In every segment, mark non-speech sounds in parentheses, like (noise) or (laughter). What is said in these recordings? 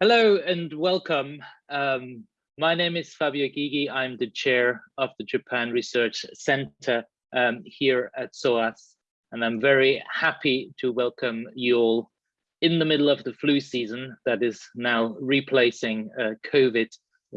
Hello and welcome. Um, my name is Fabio Gygi. I'm the chair of the Japan Research Center um, here at SOAS, and I'm very happy to welcome you all in the middle of the flu season that is now replacing uh, COVID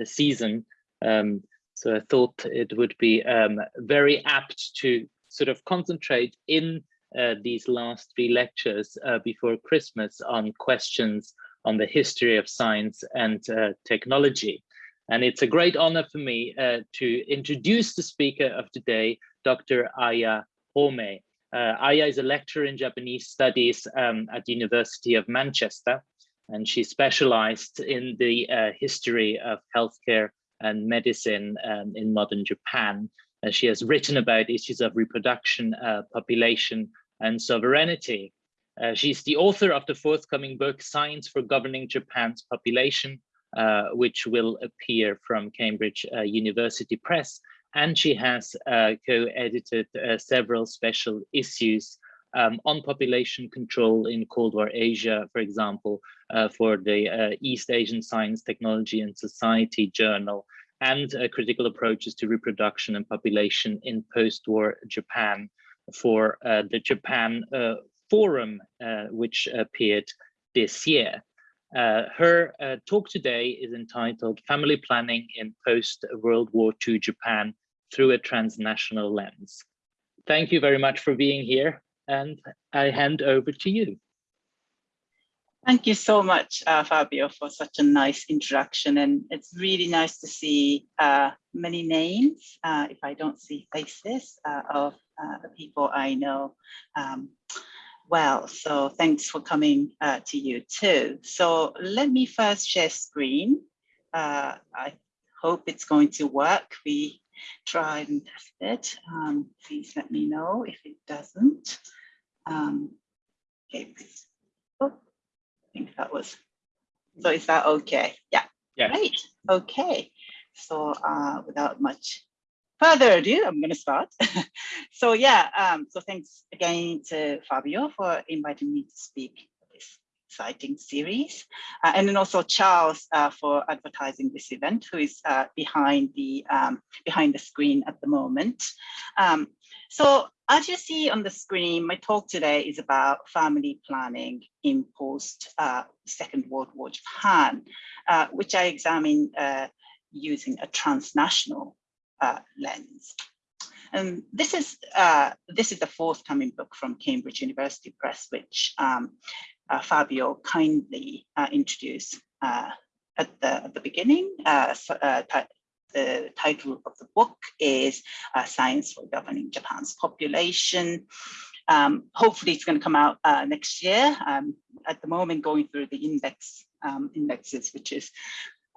season. Um, so I thought it would be um, very apt to sort of concentrate in uh, these last three lectures uh, before Christmas on questions on the history of science and uh, technology. And it's a great honor for me uh, to introduce the speaker of today, Dr. Aya Homei. Uh, Aya is a lecturer in Japanese studies um, at the University of Manchester, and she specialized in the uh, history of healthcare and medicine um, in modern Japan. And she has written about issues of reproduction, uh, population, and sovereignty. Uh, she's the author of the forthcoming book, Science for Governing Japan's Population, uh, which will appear from Cambridge uh, University Press. And she has uh, co-edited uh, several special issues um, on population control in Cold War Asia, for example, for the East Asian Science, Technology and Society Journal, and critical approaches to reproduction and population in post-war Japan for the Japan forum, uh, which appeared this year. Uh, her uh, talk today is entitled Family Planning in Post-World War II Japan Through a Transnational Lens. Thank you very much for being here and I hand over to you. Thank you so much, uh, Fabio, for such a nice introduction. And it's really nice to see uh, many names, uh, if I don't see faces, of the people I know. Um, well. So thanks for coming uh, to you too. So let me first share screen. Uh, I hope it's going to work. We tried and tested. Um, please let me know if it doesn't. Um, okay, please. Oh, I think that was, so is that okay? Yeah, yeah. great, okay. So uh, without much further ado, I'm going to start. (laughs) so yeah, um, so thanks again to Fabio for inviting me to speak this exciting series. Uh, and then also Charles uh, for advertising this event, who is uh, behind the um, behind the screen at the moment. Um, so as you see on the screen, my talk today is about family planning in post uh, Second World War Japan, uh, which I examine uh, using a transnational uh, lens. And this is uh, this is the forthcoming book from Cambridge University Press, which um, uh, Fabio kindly uh, introduced uh, at the at the beginning. Uh, so, the title of the book is Science for Governing Japan's Population. Um, hopefully, it's going to come out next year. Um, at the moment, going through the index um, indexes, which is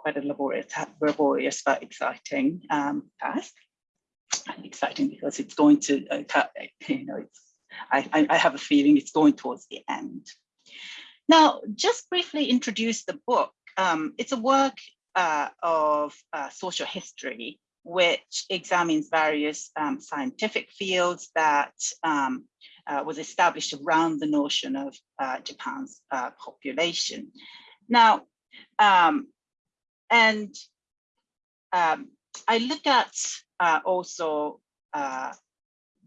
quite a laborious, laborious but exciting um, task. And exciting because it's going to, uh, (laughs) you know, I, I have a feeling it's going towards the end. Now, just briefly introduce the book. Um, it's a work uh, of uh, social history, which examines various um, scientific fields that um, uh, was established around the notion of uh, Japan's uh, population. Now, um, and um, I look at uh, also uh,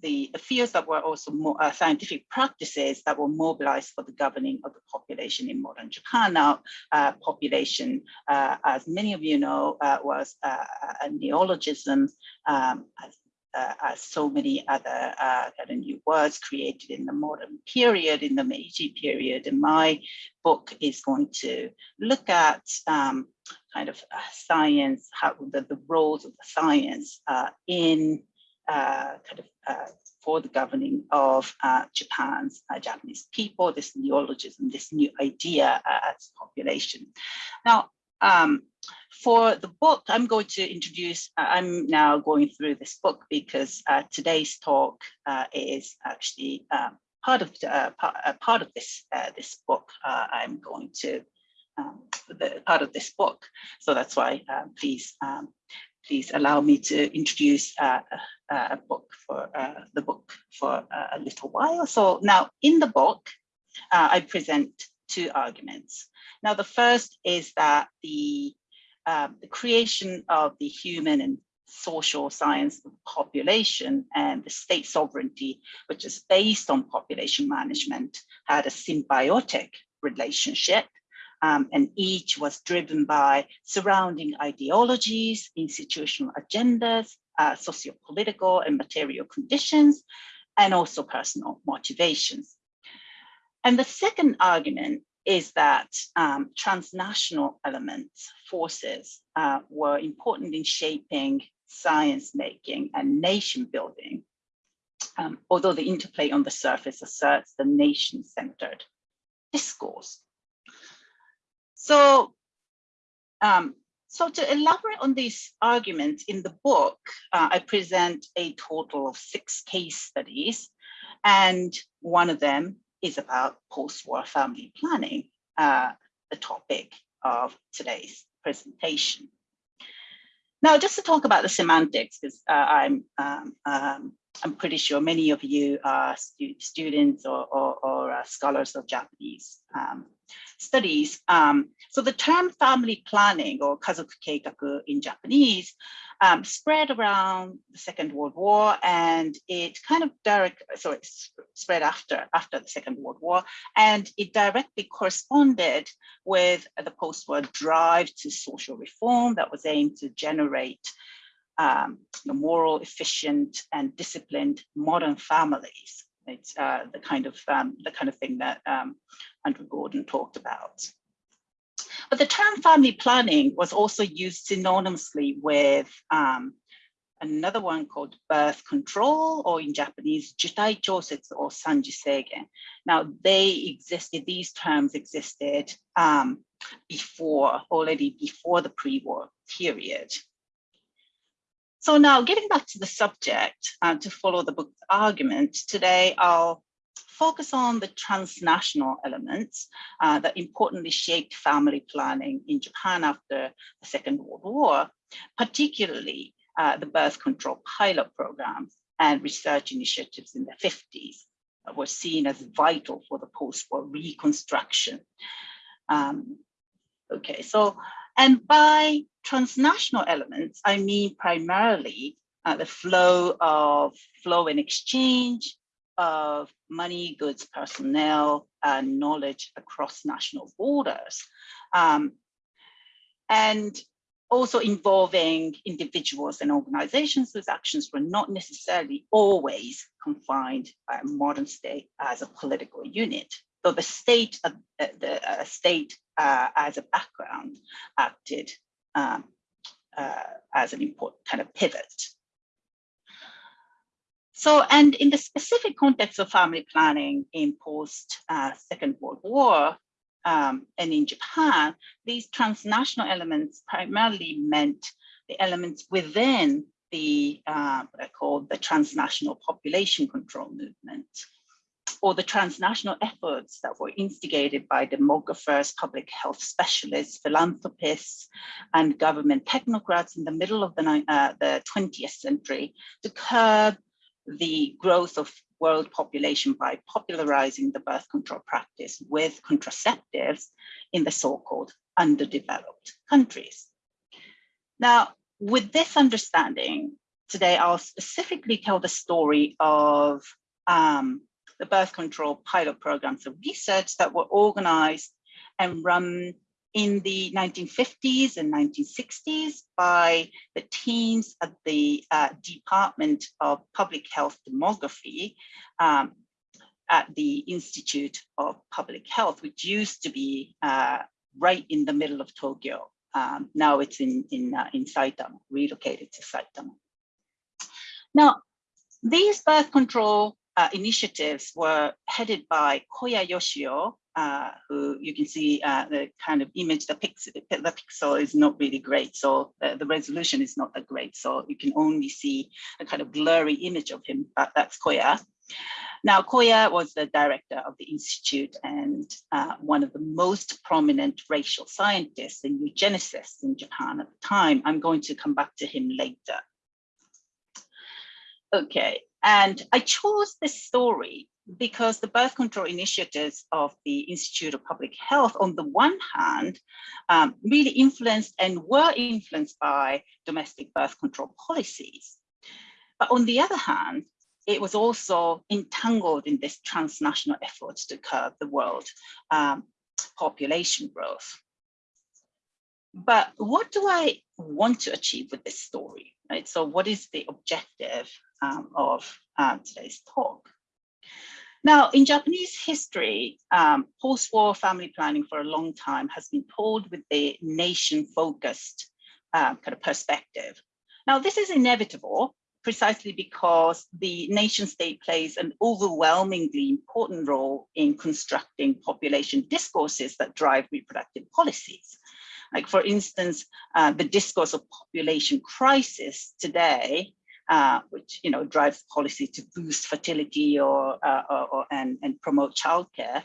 the fields that were also more uh, scientific practices that were mobilized for the governing of the population in modern Japan. Now, uh, population, uh, as many of you know, uh, was a neologism um, as as so many other kind of new words created in the modern period, in the Meiji period. And my book is going to look at um, kind of uh, science, how the, the roles of the science uh, in uh, kind of uh, for the governing of Japan's Japanese people, this neologism, this new idea as population. Now, um, for the book, I'm going to introduce, uh, I'm now going through this book because uh, today's talk uh, is actually part of uh, part, uh, part of this uh, this book. I'm going to um, the part of this book, so that's why please um, please allow me to introduce a book for the book for a little while. So now in the book, I present two arguments. Now, the first is that the, uh, the creation of the human and social science of population and the state sovereignty, which is based on population management, had a symbiotic relationship. Um, and each was driven by surrounding ideologies, institutional agendas, uh, socio-political and material conditions, and also personal motivations. And the second argument is that um, transnational elements, forces, uh, were important in shaping science making and nation building, um, although the interplay on the surface asserts the nation-centered discourse. So, um, so to elaborate on these arguments in the book, uh, I present a total of six case studies, and one of them is about post-war family planning, uh, the topic of today's presentation. Now, just to talk about the semantics, because uh, I'm um, um, I'm pretty sure many of you are stu students or, or, or uh, scholars of Japanese um, studies. Um, so the term family planning or kazoku keikaku in Japanese um, spread around the Second World War and it kind of direct, so it spread after, after the Second World War and it directly corresponded with the post-war drive to social reform that was aimed to generate um, moral, efficient, and disciplined modern families. It's uh, the kind of um, the kind of thing that um, Andrew Gordon talked about. But the term family planning was also used synonymously with um, another one called birth control, or in Japanese, jutai chosetsu or sanji seigen. Now, they existed, these terms existed um, before, already before the pre-war period. So now getting back to the subject uh, to follow the book's argument, today I'll focus on the transnational elements uh, that importantly shaped family planning in Japan after the Second World War, particularly uh, the birth control pilot programs and research initiatives in the 50s that were seen as vital for the post-war reconstruction. Um, okay, so and by transnational elements, I mean primarily uh, the flow of flow and exchange of money, goods, personnel, and knowledge across national borders. Um, and also involving individuals and organizations whose actions were not necessarily always confined by a modern state as a political unit. So the state, uh, the uh, state uh, as a background acted um, uh, as an important kind of pivot. So, and in the specific context of family planning in post uh, Second World War um, and in Japan, these transnational elements primarily meant the elements within the uh, what I call the transnational population control movement or the transnational efforts that were instigated by demographers, public health specialists, philanthropists, and government technocrats in the middle of the, uh, the 20th century to curb the growth of world population by popularizing the birth control practice with contraceptives in the so-called underdeveloped countries. Now, with this understanding, today I'll specifically tell the story of um, the birth control pilot programs of research that were organized and run in the 1950s and 1960s by the teams at the uh, Department of Public Health Demography um, at the Institute of Public Health, which used to be uh, right in the middle of Tokyo. Um, now it's in, in, uh, in Saitama, relocated to Saitama. Now, these birth control uh, initiatives were headed by Koya Yoshio, uh, who you can see uh, the kind of image, the pixel, the pixel is not really great. So the, the, resolution is not that great. So you can only see a kind of blurry image of him, but that's Koya. Now, Koya was the director of the institute and uh, one of the most prominent racial scientists and eugenicists in Japan at the time. I'm going to come back to him later. Okay, and I chose this story because the birth control initiatives of the Institute of Public Health, on the one hand, um, really influenced and were influenced by domestic birth control policies. But on the other hand, it was also entangled in this transnational efforts to curb the world um, population growth. But what do I want to achieve with this story? Right? So what is the objective um, of uh, today's talk? Now, in Japanese history, um, post-war family planning for a long time has been pulled with the nation-focused uh, kind of perspective. Now, this is inevitable precisely because the nation state plays an overwhelmingly important role in constructing population discourses that drive reproductive policies. Like for instance, uh, the discourse of population crisis today uh, which you know drives policy to boost fertility or, uh, or, or, and, and promote childcare,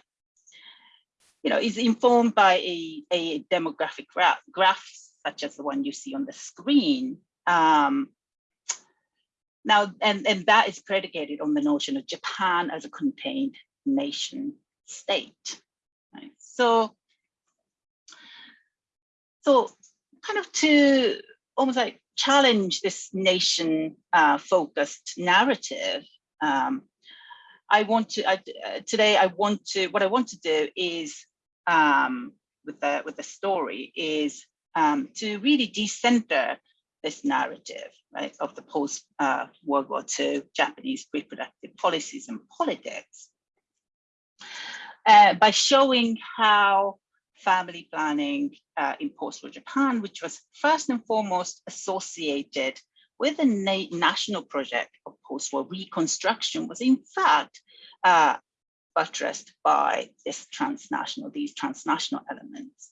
you know, is informed by a, a demographic graph, graph such as the one you see on the screen. Um, now, and, and that is predicated on the notion of Japan as a contained nation state. Right? So, so kind of to almost like challenge this nation uh, focused narrative, um, I want to, I, uh, today I want to, what I want to do is, um, with the, with the story is um, to really decenter this narrative, right, of the post uh, World War II Japanese reproductive policies and politics uh, by showing how family planning uh, in post-war Japan, which was first and foremost associated with a na national project of post-war reconstruction was in fact uh, buttressed by this transnational, these transnational elements.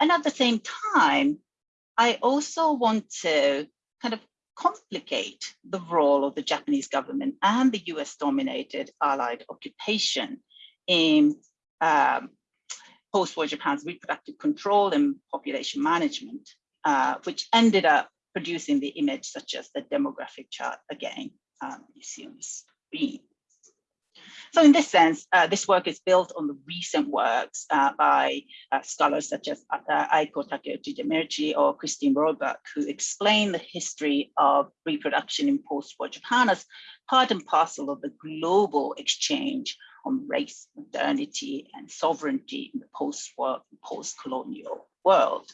And at the same time, I also want to kind of complicate the role of the Japanese government and the US dominated allied occupation in um, post-war Japan's reproductive control and population management, uh, which ended up producing the image such as the demographic chart again um, you see on the screen. So in this sense, uh, this work is built on the recent works uh, by uh, scholars such as uh, Aiko Takeuchi Demirci or Christine Roebuck, who explain the history of reproduction in post-war Japan as part and parcel of the global exchange on race, modernity, and sovereignty in the post-war, post-colonial world.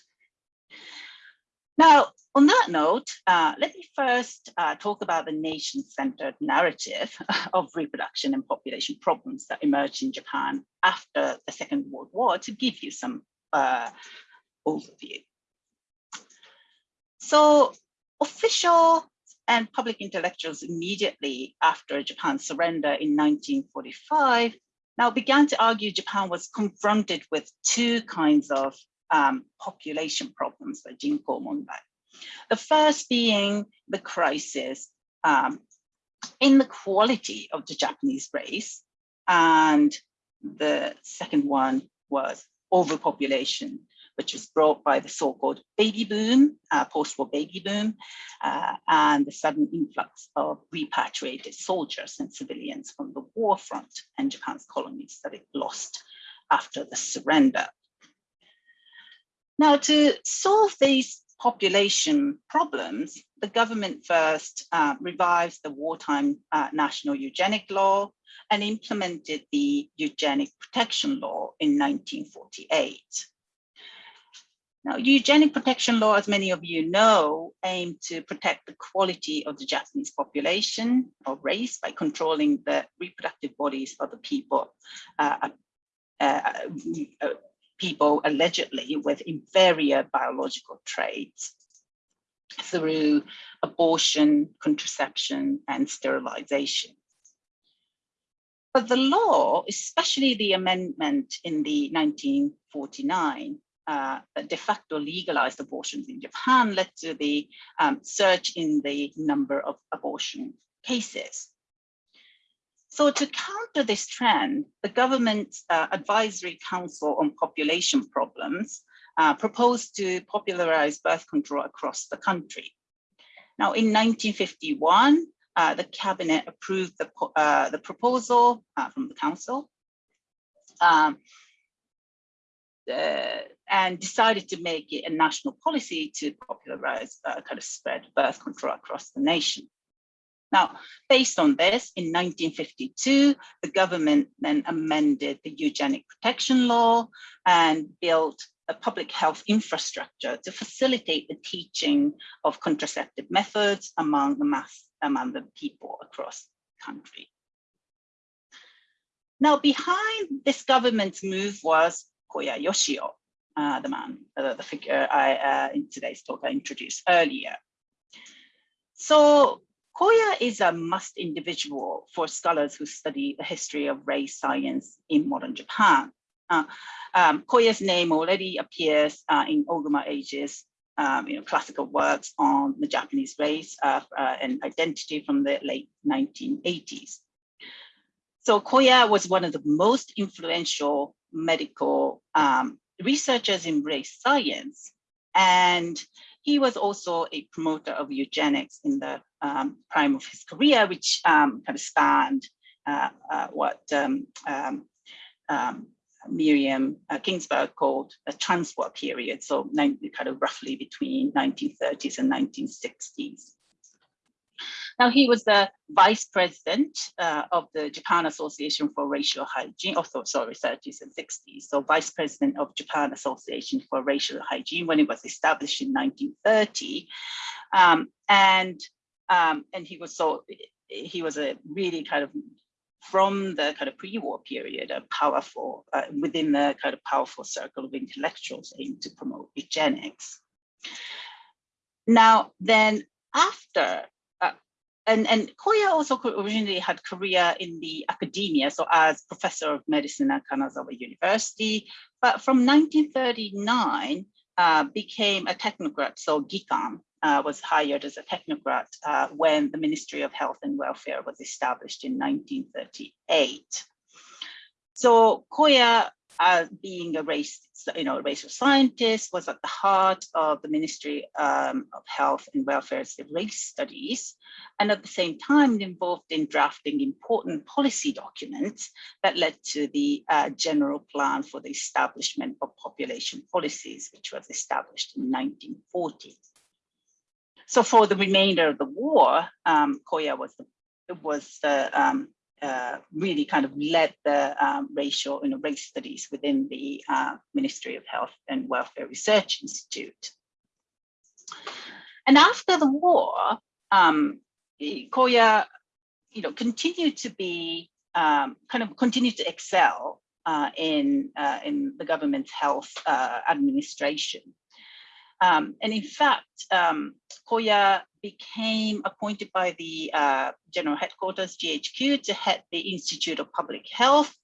Now, on that note, uh, let me first uh, talk about the nation-centered narrative (laughs) of reproduction and population problems that emerged in Japan after the Second World War to give you some uh, overview. So official and public intellectuals immediately after Japan's surrender in 1945 now began to argue Japan was confronted with two kinds of um, population problems, the Jinko Mondai. The first being the crisis um, in the quality of the Japanese race, and the second one was overpopulation which was brought by the so-called baby boom, uh, post-war baby boom, uh, and the sudden influx of repatriated soldiers and civilians from the war front and Japan's colonies that it lost after the surrender. Now, to solve these population problems, the government first uh, revised the wartime uh, national eugenic law and implemented the eugenic protection law in 1948. Now, eugenic protection law, as many of you know, aimed to protect the quality of the Japanese population or race by controlling the reproductive bodies of the people, uh, uh, uh, people allegedly with inferior biological traits through abortion, contraception, and sterilization. But the law, especially the amendment in the 1949, uh, de facto legalized abortions in Japan led to the um, surge in the number of abortion cases. So to counter this trend, the government's uh, advisory council on population problems uh, proposed to popularize birth control across the country. Now in 1951, uh, the cabinet approved the, uh, the proposal uh, from the council um, uh, and decided to make it a national policy to popularize uh, kind of spread birth control across the nation. Now, based on this, in 1952, the government then amended the eugenic protection law and built a public health infrastructure to facilitate the teaching of contraceptive methods among the mass among the people across the country. Now, behind this government's move was Koya Yoshio, uh, the man, uh, the figure I, uh, in today's talk I introduced earlier. So Koya is a must individual for scholars who study the history of race science in modern Japan. Uh, um, Koya's name already appears uh, in Oguma Eiji's um, you know, classical works on the Japanese race and identity from the late 1980s. So Koya was one of the most influential medical um, researchers in race science. And he was also a promoter of eugenics in the um, prime of his career, which um, kind of spanned uh, uh, what um, um, um, Miriam uh, Kingsberg called a transwar period, so kind of roughly between 1930s and 1960s. Now he was the vice president uh, of the Japan Association for Racial Hygiene, also sorry, 30s and 60s. So vice president of Japan Association for Racial Hygiene when it was established in 1930. Um, and um, and he was so he was a really kind of from the kind of pre-war period, a powerful, uh, within the kind of powerful circle of intellectuals aimed to promote eugenics. Now, then after and, and Koya also originally had career in the academia, so as professor of medicine at Kanazawa University, but from 1939 uh, became a technocrat, so Gikan uh, was hired as a technocrat uh, when the Ministry of Health and Welfare was established in 1938. So Koya uh, being a race, you know, racial scientist, was at the heart of the Ministry um, of Health and Welfare's race studies, and at the same time involved in drafting important policy documents that led to the uh, general plan for the establishment of population policies, which was established in 1940. So for the remainder of the war, um, Koya was the was the um, uh, really kind of led the um, racial you know, race studies within the uh, Ministry of Health and Welfare Research Institute. And after the war, um, Koya you know, continued to be, um, kind of continued to excel uh, in, uh, in the government's health uh, administration. Um, and in fact, um, Koya became appointed by the uh, general headquarters, GHQ, to head the Institute of Public Health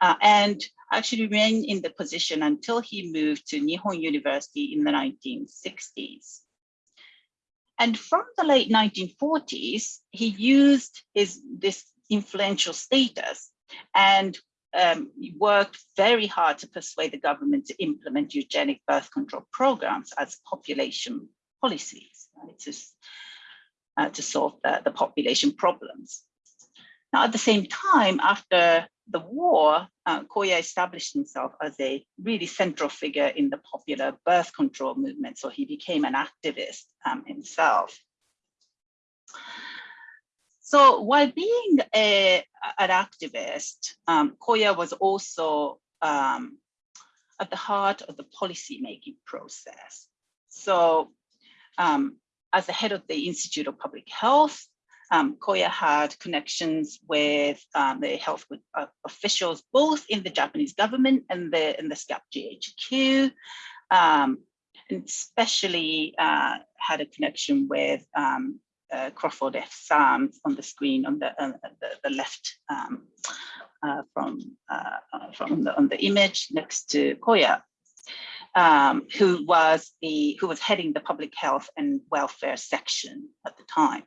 uh, and actually remained in the position until he moved to Nihon University in the 1960s. And from the late 1940s, he used his this influential status and um, worked very hard to persuade the government to implement eugenic birth control programs as population policies right, to, uh, to solve the, the population problems. Now, at the same time, after the war, uh, Koya established himself as a really central figure in the popular birth control movement. So he became an activist um, himself. So while being a, an activist, um, Koya was also um, at the heart of the policy making process. So um, as the head of the Institute of Public Health, um, Koya had connections with um, the health uh, officials, both in the Japanese government and the, in the SCAP GHQ, um, and especially uh, had a connection with um, uh, Crawford F. Sams on the screen on the, uh, the, the, left um, uh, from, uh, uh, from the, on the image next to Koya, um, who was the who was heading the public health and welfare section at the time.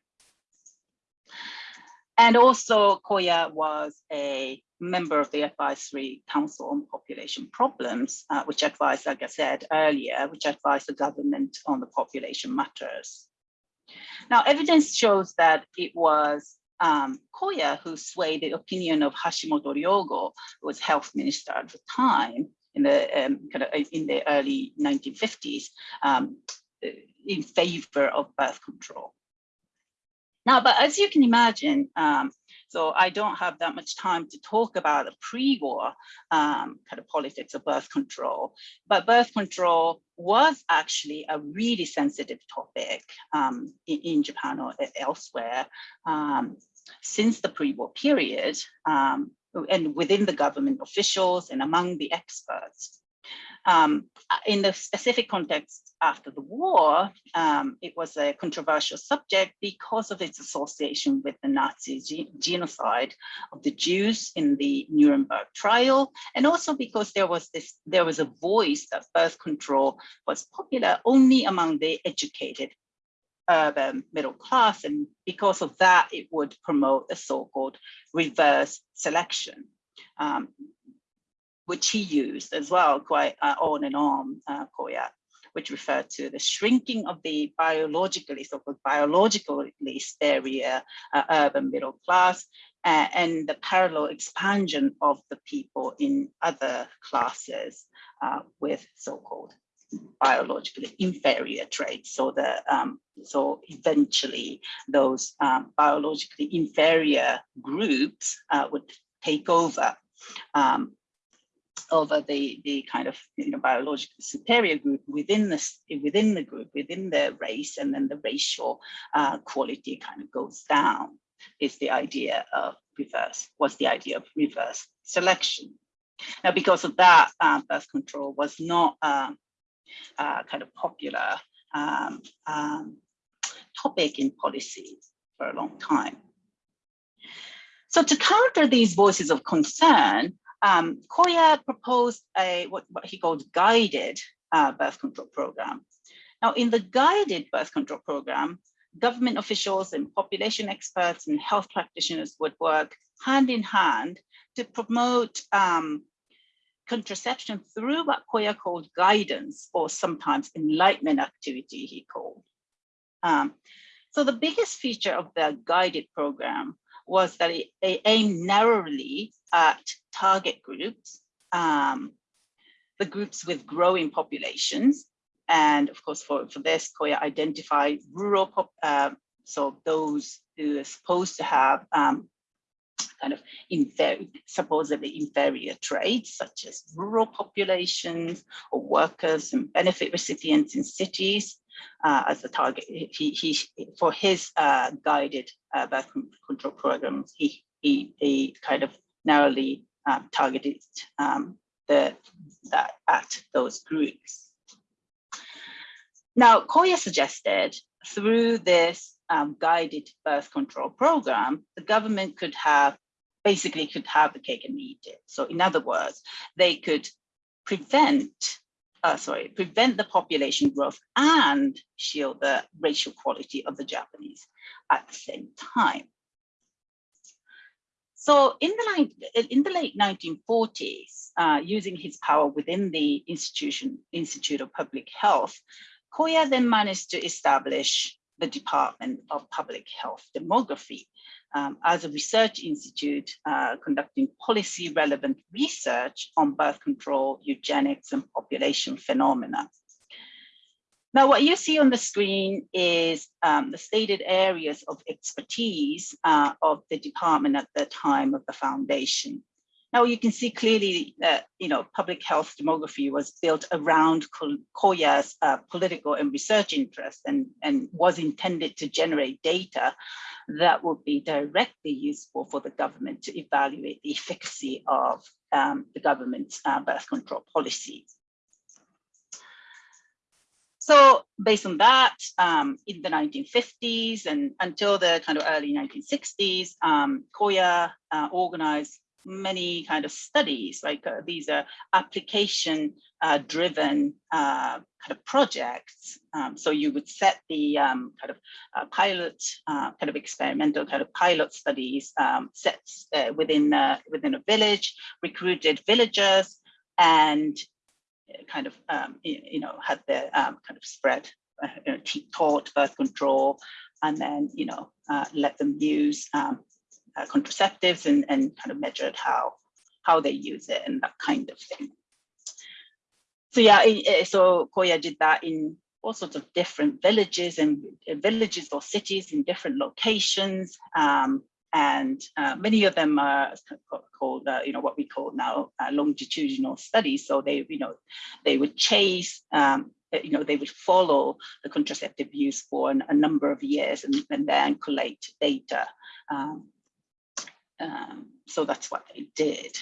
And also Koya was a member of the Advisory Council on Population Problems, uh, which advised, like I said earlier, which advised the government on the population matters. Now, evidence shows that it was um, Koya who swayed the opinion of Hashimoto Ryogo, who was health minister at the time in the um, kind of in the early 1950s, um, in favor of birth control. Now, but as you can imagine, um, so I don't have that much time to talk about the pre-war um, kind of politics of birth control, but birth control was actually a really sensitive topic um, in, in, Japan or elsewhere um, since the pre-war period um, and within the government officials and among the experts. Um, in the specific context after the war, um, it was a controversial subject because of its association with the Nazi genocide of the Jews in the Nuremberg trial, and also because there was this, there was a voice that birth control was popular only among the educated urban middle class, and because of that, it would promote a so-called reverse selection. Um, which he used as well, quite uh, on and on, uh, Koya, which refer to the shrinking of the biologically, so-called biologically superior uh, urban middle class, uh, and the parallel expansion of the people in other classes uh, with so-called biologically inferior traits. So the um, so eventually those um, biologically inferior groups uh, would take over um, over the the kind of you know biologically superior group within the within the group within the race and then the racial uh, quality kind of goes down is the idea of reverse was the idea of reverse selection. Now because of that uh, birth control was not uh, uh, kind of popular um, um, topic in policy for a long time. So to counter these voices of concern um, Koya proposed a what, what he called guided uh, birth control program. Now, in the guided birth control program, government officials and population experts and health practitioners would work hand in hand to promote um, contraception through what Koya called guidance or sometimes enlightenment activity he called. Um, so the biggest feature of the guided program was that it, it aimed narrowly at target groups, um, the groups with growing populations. And of course, for, for this, Koya identified rural, pop, uh, so those who are supposed to have um, kind of inferior, supposedly inferior traits, such as rural populations or workers and benefit recipients in cities uh, as a target. He, he for his uh, guided uh, birth control programs, he, he, he kind of narrowly um, targeted um, the, at those groups. Now, Koya suggested through this um, guided birth control program, the government could have basically could have the cake and eat it. So in other words, they could prevent, uh, sorry, prevent the population growth and shield the racial quality of the Japanese at the same time. So in the, in the late 1940s, uh, using his power within the institution, Institute of Public Health, Koya then managed to establish the Department of Public Health Demography um, as a research institute uh, conducting policy relevant research on birth control, eugenics, and population phenomena. Now, what you see on the screen is um, the stated areas of expertise uh, of the department at the time of the foundation. Now you can see clearly that you know public health demography was built around Koya's uh, political and research interests and, and was intended to generate data that would be directly useful for the government to evaluate the efficacy of um, the government's uh, birth control policies. So based on that, um, in the 1950s and until the kind of early 1960s, um, Koya uh, organized many kind of studies, like uh, these are application uh, driven uh, kind of projects. Um, so you would set the um, kind of uh, pilot, uh, kind of experimental kind of pilot studies um, sets within, within a village, recruited villagers and kind of, um, you know, had their um, kind of spread uh, you know, taught birth control and then, you know, uh, let them use um, uh, contraceptives and, and kind of measured how, how they use it and that kind of thing. So yeah, so Koya did that in all sorts of different villages and villages or cities in different locations. Um, and uh, many of them are called, uh, you know, what we call now uh, longitudinal studies. So they, you know, they would chase, um, you know, they would follow the contraceptive use for an, a number of years and, and then collect data. Um, um, so that's what they did.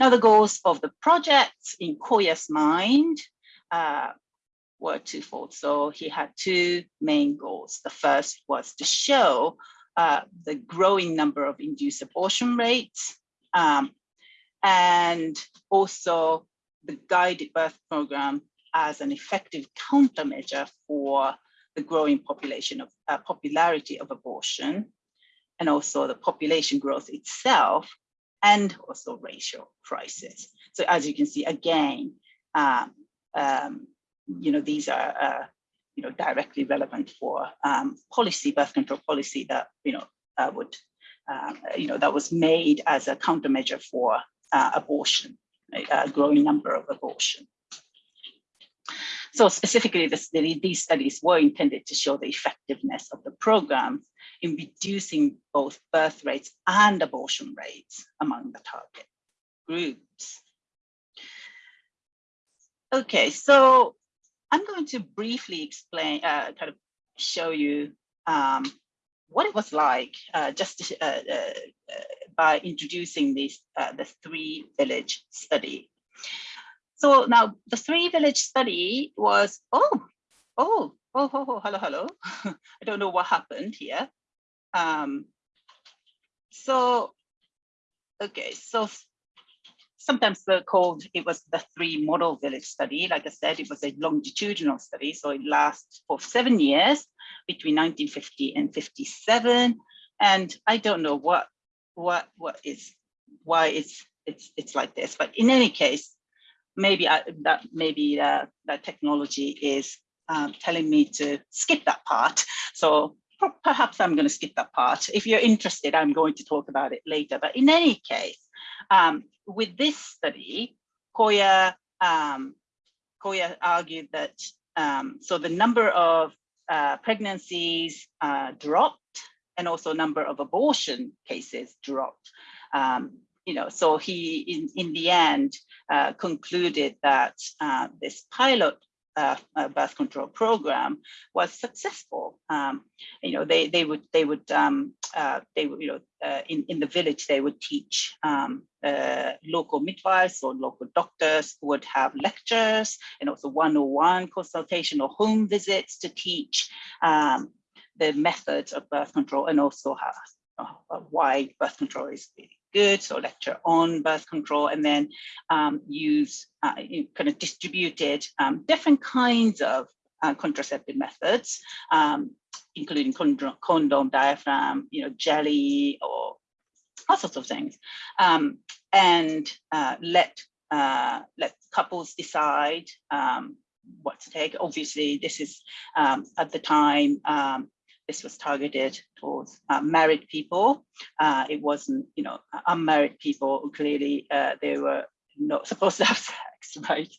Now the goals of the project in Koya's mind uh, were twofold. So he had two main goals. The first was to show uh, the growing number of induced abortion rates, um, and also the guided birth program as an effective countermeasure for the growing population of uh, popularity of abortion, and also the population growth itself, and also racial crisis. So as you can see, again, um, um, you know, these are uh, you know, directly relevant for um, policy, birth control policy that, you know, uh, would, uh, you know, that was made as a countermeasure for uh, abortion, a growing number of abortion. So specifically, this, these studies were intended to show the effectiveness of the program in reducing both birth rates and abortion rates among the target groups. Okay, so I'm going to briefly explain, uh, kind of show you um, what it was like uh, just uh, uh, by introducing this, uh, the three village study. So now the three village study was, oh, oh, oh, oh, oh hello, hello. (laughs) I don't know what happened here. Um, so, okay, so sometimes they're called, it was the three model village study. Like I said, it was a longitudinal study. So it lasts for seven years between 1950 and 57. And I don't know what, what, what is, why it's, it's, it's like this, but in any case, maybe I, that maybe uh, that technology is um, telling me to skip that part. So perhaps I'm going to skip that part. If you're interested, I'm going to talk about it later. But in any case, um, with this study, Koya, um, Koya argued that um, so the number of uh, pregnancies uh, dropped and also number of abortion cases dropped. Um, you know, so he in, in the end uh, concluded that uh, this pilot uh, birth control program was successful. Um, you know, they they would they would um, uh, they would you know uh, in in the village they would teach um, uh, local midwives or local doctors would have lectures and also one-on-one consultation or home visits to teach um, the methods of birth control and also how, why birth control is good, so lecture on birth control, and then um, use uh, kind of distributed um, different kinds of uh, contraceptive methods, um, including condom, condom, diaphragm, you know, jelly, or all sorts of things, um, and uh, let uh, let couples decide um, what to take. Obviously, this is um, at the time um, this was targeted towards uh, married people. Uh, it wasn't, you know, unmarried people. Clearly, uh, they were not (laughs) supposed to have sex, right?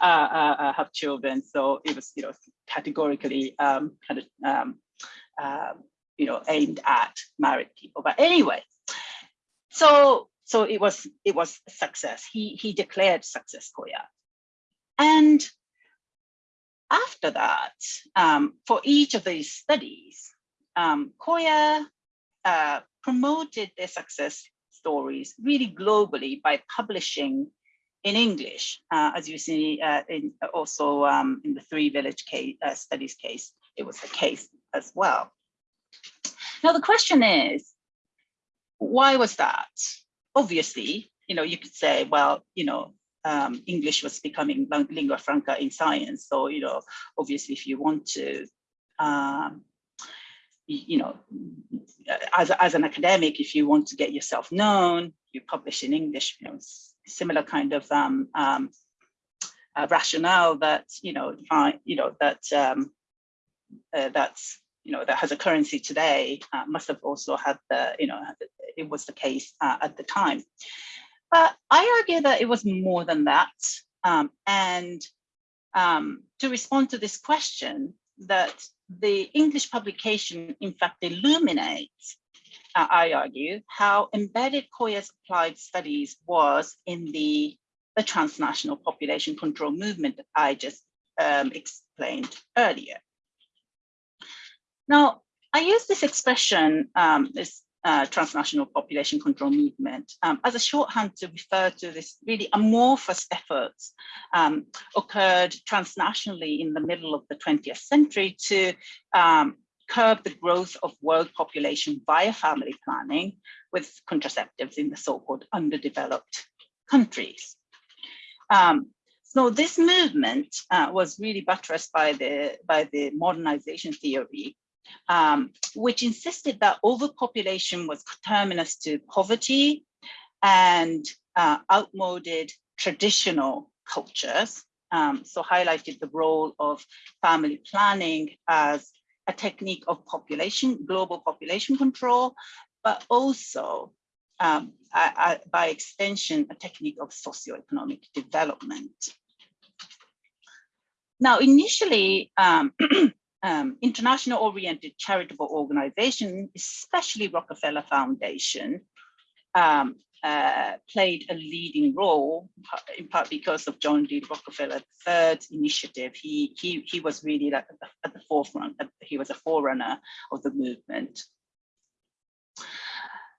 Uh, uh, have children. So it was, you know, categorically um, kind of, um, um, you know, aimed at married people. But anyway, so so it was it was success. He he declared success, Koya, and after that, um, for each of these studies, um, Koya uh, promoted their success stories really globally by publishing in English, uh, as you see uh, in also um, in the three village case, uh, studies case, it was the case as well. Now the question is, why was that? Obviously, you know, you could say, well, you know, um, English was becoming lingua franca in science. So, you know, obviously, if you want to, um, you know, as, as an academic, if you want to get yourself known, you publish in English, you know, similar kind of um, um, uh, rationale that, you know, uh, you know, that um, uh, that's you know that has a currency today uh, must have also had the you know it was the case uh, at the time. But I argue that it was more than that. Um, and um, to respond to this question, that the English publication in fact illuminates, uh, I argue, how embedded Koya's applied studies was in the, the transnational population control movement that I just um, explained earlier. Now, I use this expression, um, this uh, transnational population control movement um, as a shorthand to refer to this really amorphous efforts um, occurred transnationally in the middle of the 20th century to um, curb the growth of world population via family planning with contraceptives in the so-called underdeveloped countries. Um, so this movement uh, was really buttressed by the, by the modernization theory um, which insisted that overpopulation was terminus to poverty and uh, outmoded traditional cultures. Um, so highlighted the role of family planning as a technique of population, global population control, but also um, by extension, a technique of socioeconomic development. Now, initially, um, (clears throat) um, international oriented charitable organization, especially Rockefeller Foundation, um, uh, played a leading role, in part because of John D. Rockefeller third initiative. He, he, he was really at the, at the forefront, he was a forerunner of the movement.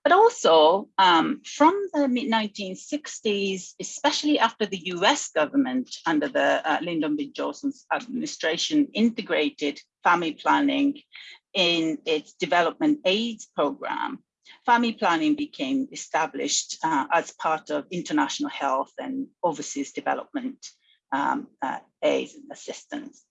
But also um, from the mid 1960s, especially after the US government under the uh, Lyndon B. Johnson's administration integrated family planning in its development aids program, family planning became established uh, as part of international health and overseas development um, uh, aid and assistance.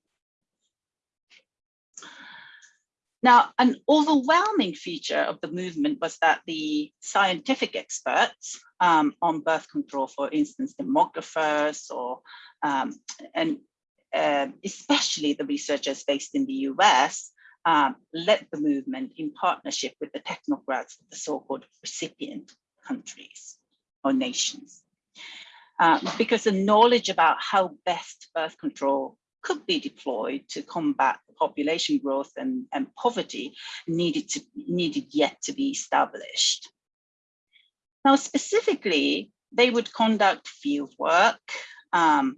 Now, an overwhelming feature of the movement was that the scientific experts um, on birth control, for instance, demographers or um, and uh, especially the researchers based in the US, um, led the movement in partnership with the technocrats of the so-called recipient countries or nations. Um, because the knowledge about how best birth control could be deployed to combat population growth and, and poverty needed to needed yet to be established. Now, specifically, they would conduct field work um,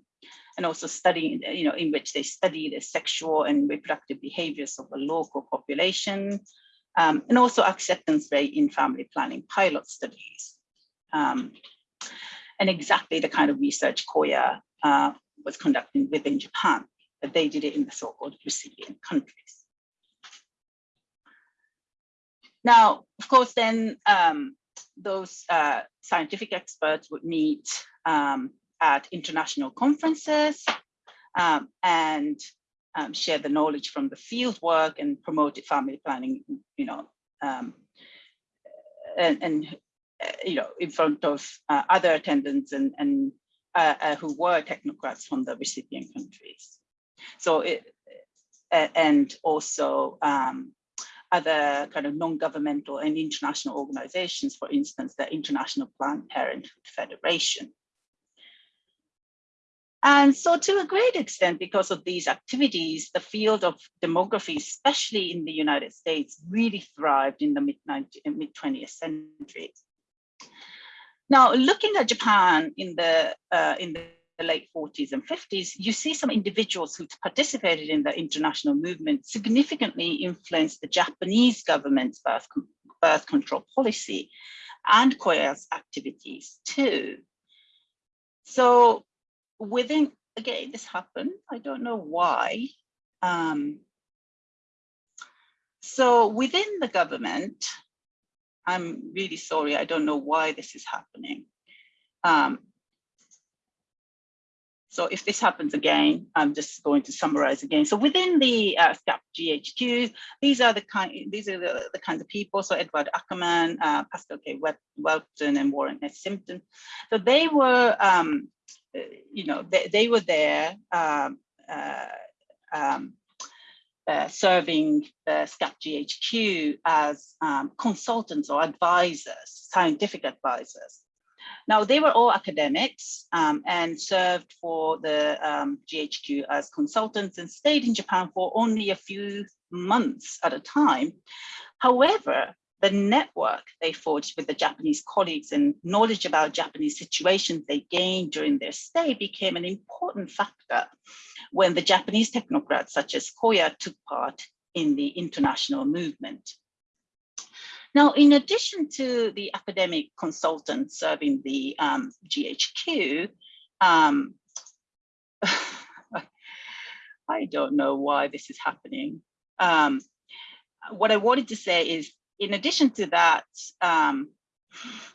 and also studying, you know, in which they study the sexual and reproductive behaviors of a local population, um, and also acceptance rate in family planning pilot studies. Um, and exactly the kind of research Koya uh, was conducting within Japan but they did it in the so-called recipient countries. Now, of course, then um, those uh, scientific experts would meet um, at international conferences um, and um, share the knowledge from the field work and promote family planning, you know, um, and, and uh, you know, in front of uh, other attendants and, and uh, uh who were technocrats from the recipient countries. So it, and also um, other kind of non-governmental and international organizations, for instance, the International Planned Parenthood Federation. And so to a great extent, because of these activities, the field of demography, especially in the United States, really thrived in the mid-20th century. Now, looking at Japan in the, uh, in the the late 40s and 50s, you see some individuals who participated in the international movement significantly influenced the Japanese government's birth, birth control policy and Koya's activities too. So within, again, this happened, I don't know why. Um, so within the government, I'm really sorry, I don't know why this is happening. Um, so if this happens again, I'm just going to summarize again. So within the uh, SCAP GHQ, these are the kind, these are the, the kinds of people. So Edward Ackerman, uh, Pascal K. Whelpton, and Warren S. Thompson. So they were, um, uh, you know, they, they were there um, uh, um, uh, serving the SCAP GHQ as um, consultants or advisors, scientific advisors. Now, they were all academics um, and served for the um, GHQ as consultants and stayed in Japan for only a few months at a time. However, the network they forged with the Japanese colleagues and knowledge about Japanese situations they gained during their stay became an important factor when the Japanese technocrats such as Koya took part in the international movement. Now, in addition to the academic consultants serving the um, GHQ, um, (sighs) I don't know why this is happening. Um, what I wanted to say is in addition to that, um, (sighs)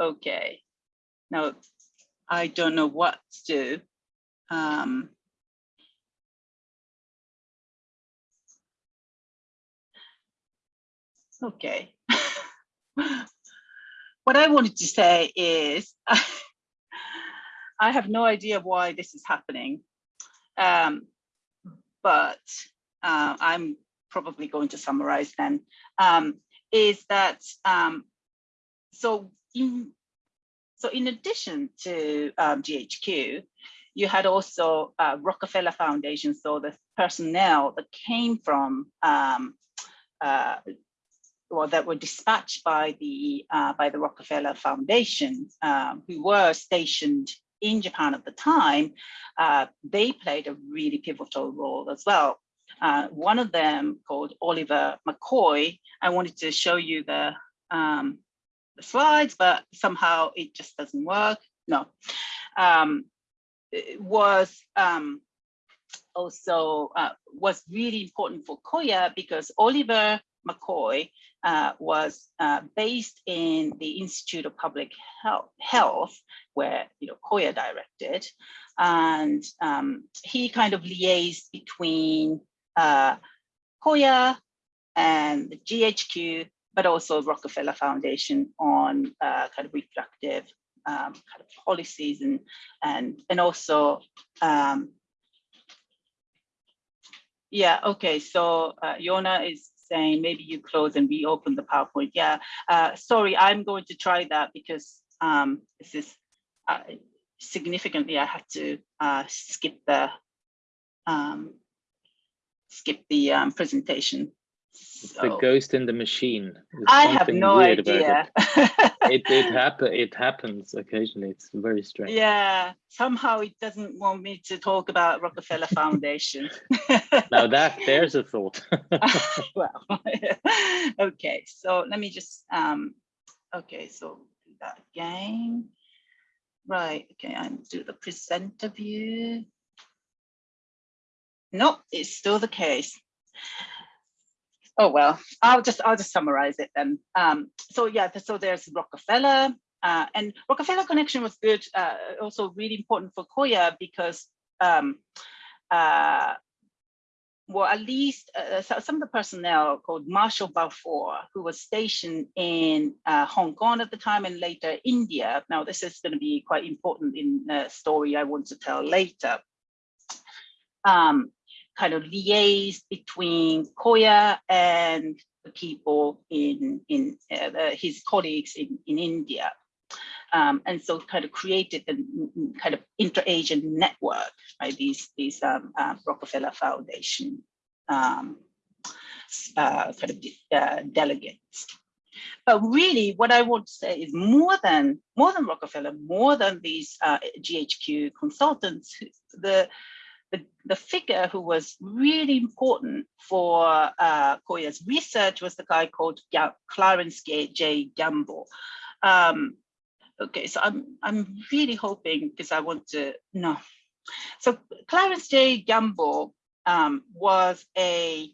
okay, now I don't know what to do. Um, okay. what I wanted to say is (laughs) I have no idea why this is happening, um, but uh, I'm probably going to summarize then, um, is that um, so in so in addition to um, GHQ, you had also uh, Rockefeller Foundation, so the personnel that came from um, uh, well, that were dispatched by the uh, by the Rockefeller Foundation, um, who were stationed in Japan at the time, uh, they played a really pivotal role as well. Uh, one of them called Oliver McCoy, I wanted to show you the, um, the slides, but somehow it just doesn't work. No, um, was um, also uh, was really important for Koya because Oliver McCoy uh, was uh, based in the Institute of Public Health, Health where you know Koya directed, and um, he kind of liaised between uh, Koya and the GHQ, but also Rockefeller Foundation on uh, kind of reproductive um, kind of policies and and and also um, yeah okay so uh, Yona is saying maybe you close and reopen the PowerPoint yeah uh, sorry I'm going to try that because um, this is uh, significantly I had to uh, skip the um, skip the um, presentation. So, the ghost in the machine. There's I have no idea. it. (laughs) it it happen it happens occasionally. It's very strange. Yeah, somehow it doesn't want me to talk about Rockefeller (laughs) Foundation. now that there's a thought. (laughs) well, okay. So let me just um. Okay, so do that again. Right. Okay, I'm do the presenter view. Nope, it's still the case. Oh, well, I'll just I'll just summarize it then. Um, so yeah, so there's Rockefeller uh, and Rockefeller connection was good, uh, also really important for Koya because um, uh, well, at least uh, some of the personnel called Marshall Balfour, who was stationed in uh, Hong Kong at the time and later India. Now, this is going to be quite important in the story I want to tell later. Um, kind of liaise between Koya and the people in, in uh, the, his colleagues in, in India. Um, and so kind of created a kind of inter-Asian network, right? These, these um, uh, Rockefeller Foundation um, uh, kind of uh, delegates. But really, what I want to say is more than more than Rockefeller, more than these uh, GHQ consultants, the the, the figure who was really important for uh, Koya's research was the guy called Clarence J. Gamble. Um, okay, so I'm, I'm really hoping because I want to know. So Clarence J. Gamble um, was a,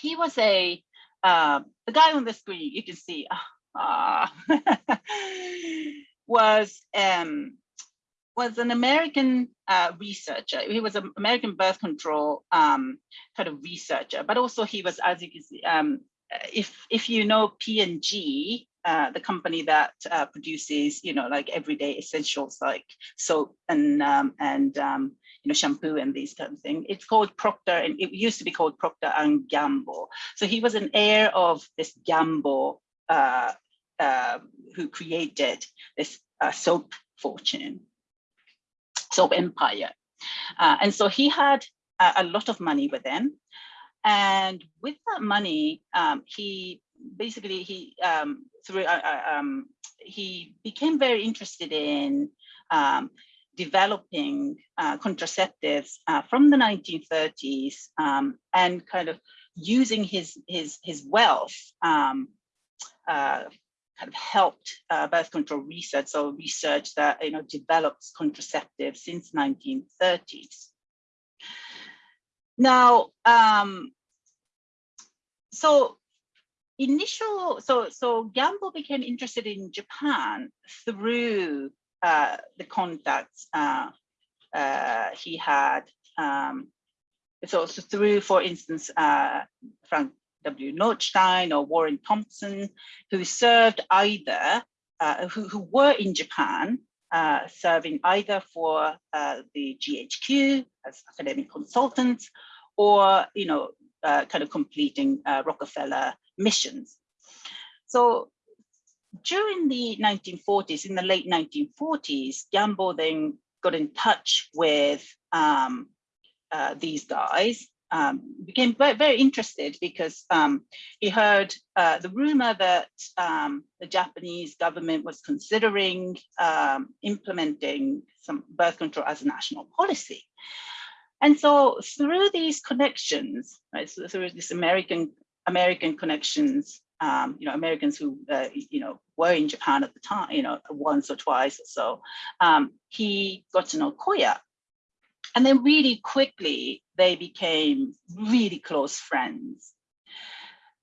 he was a, uh, the guy on the screen, you can see, uh, (laughs) was um, was an American uh, researcher. He was an American birth control um, kind of researcher, but also he was, as you can see, um, if if you know P&G, uh, the company that uh, produces, you know, like everyday essentials like soap and um, and um, you know shampoo and these kind of things. It's called Procter, and it used to be called Procter and Gamble. So he was an heir of this Gamble, uh, uh, who created this uh, soap fortune, soap empire, uh, and so he had a, a lot of money with him. And with that money, um, he basically he um, through uh, uh, um, he became very interested in um, developing uh, contraceptives uh, from the 1930s um, and kind of using his his his wealth um, uh, kind of helped uh, birth control research so research that you know develops contraceptives since 1930s now um, so initial, so so Gamble became interested in Japan through uh, the contacts uh, uh, he had. Um, so, so, through, for instance, uh, Frank W. Notestein or Warren Thompson, who served either, uh, who, who were in Japan, uh, serving either for the GHQ as academic consultants, or you know, kind of completing Rockefeller missions. So during the 1940s, in the late 1940s, Gamble then got in touch with um, uh, these guys, um, became very, very, interested because um, he heard uh, the rumor that um, the Japanese government was considering um, implementing some birth control as a national policy. And so through these connections, right, so through this American American connections, um, you know, Americans who, uh, you know, were in Japan at the time, you know, once or twice or so, um, he got to know Koya. And then really quickly, they became really close friends.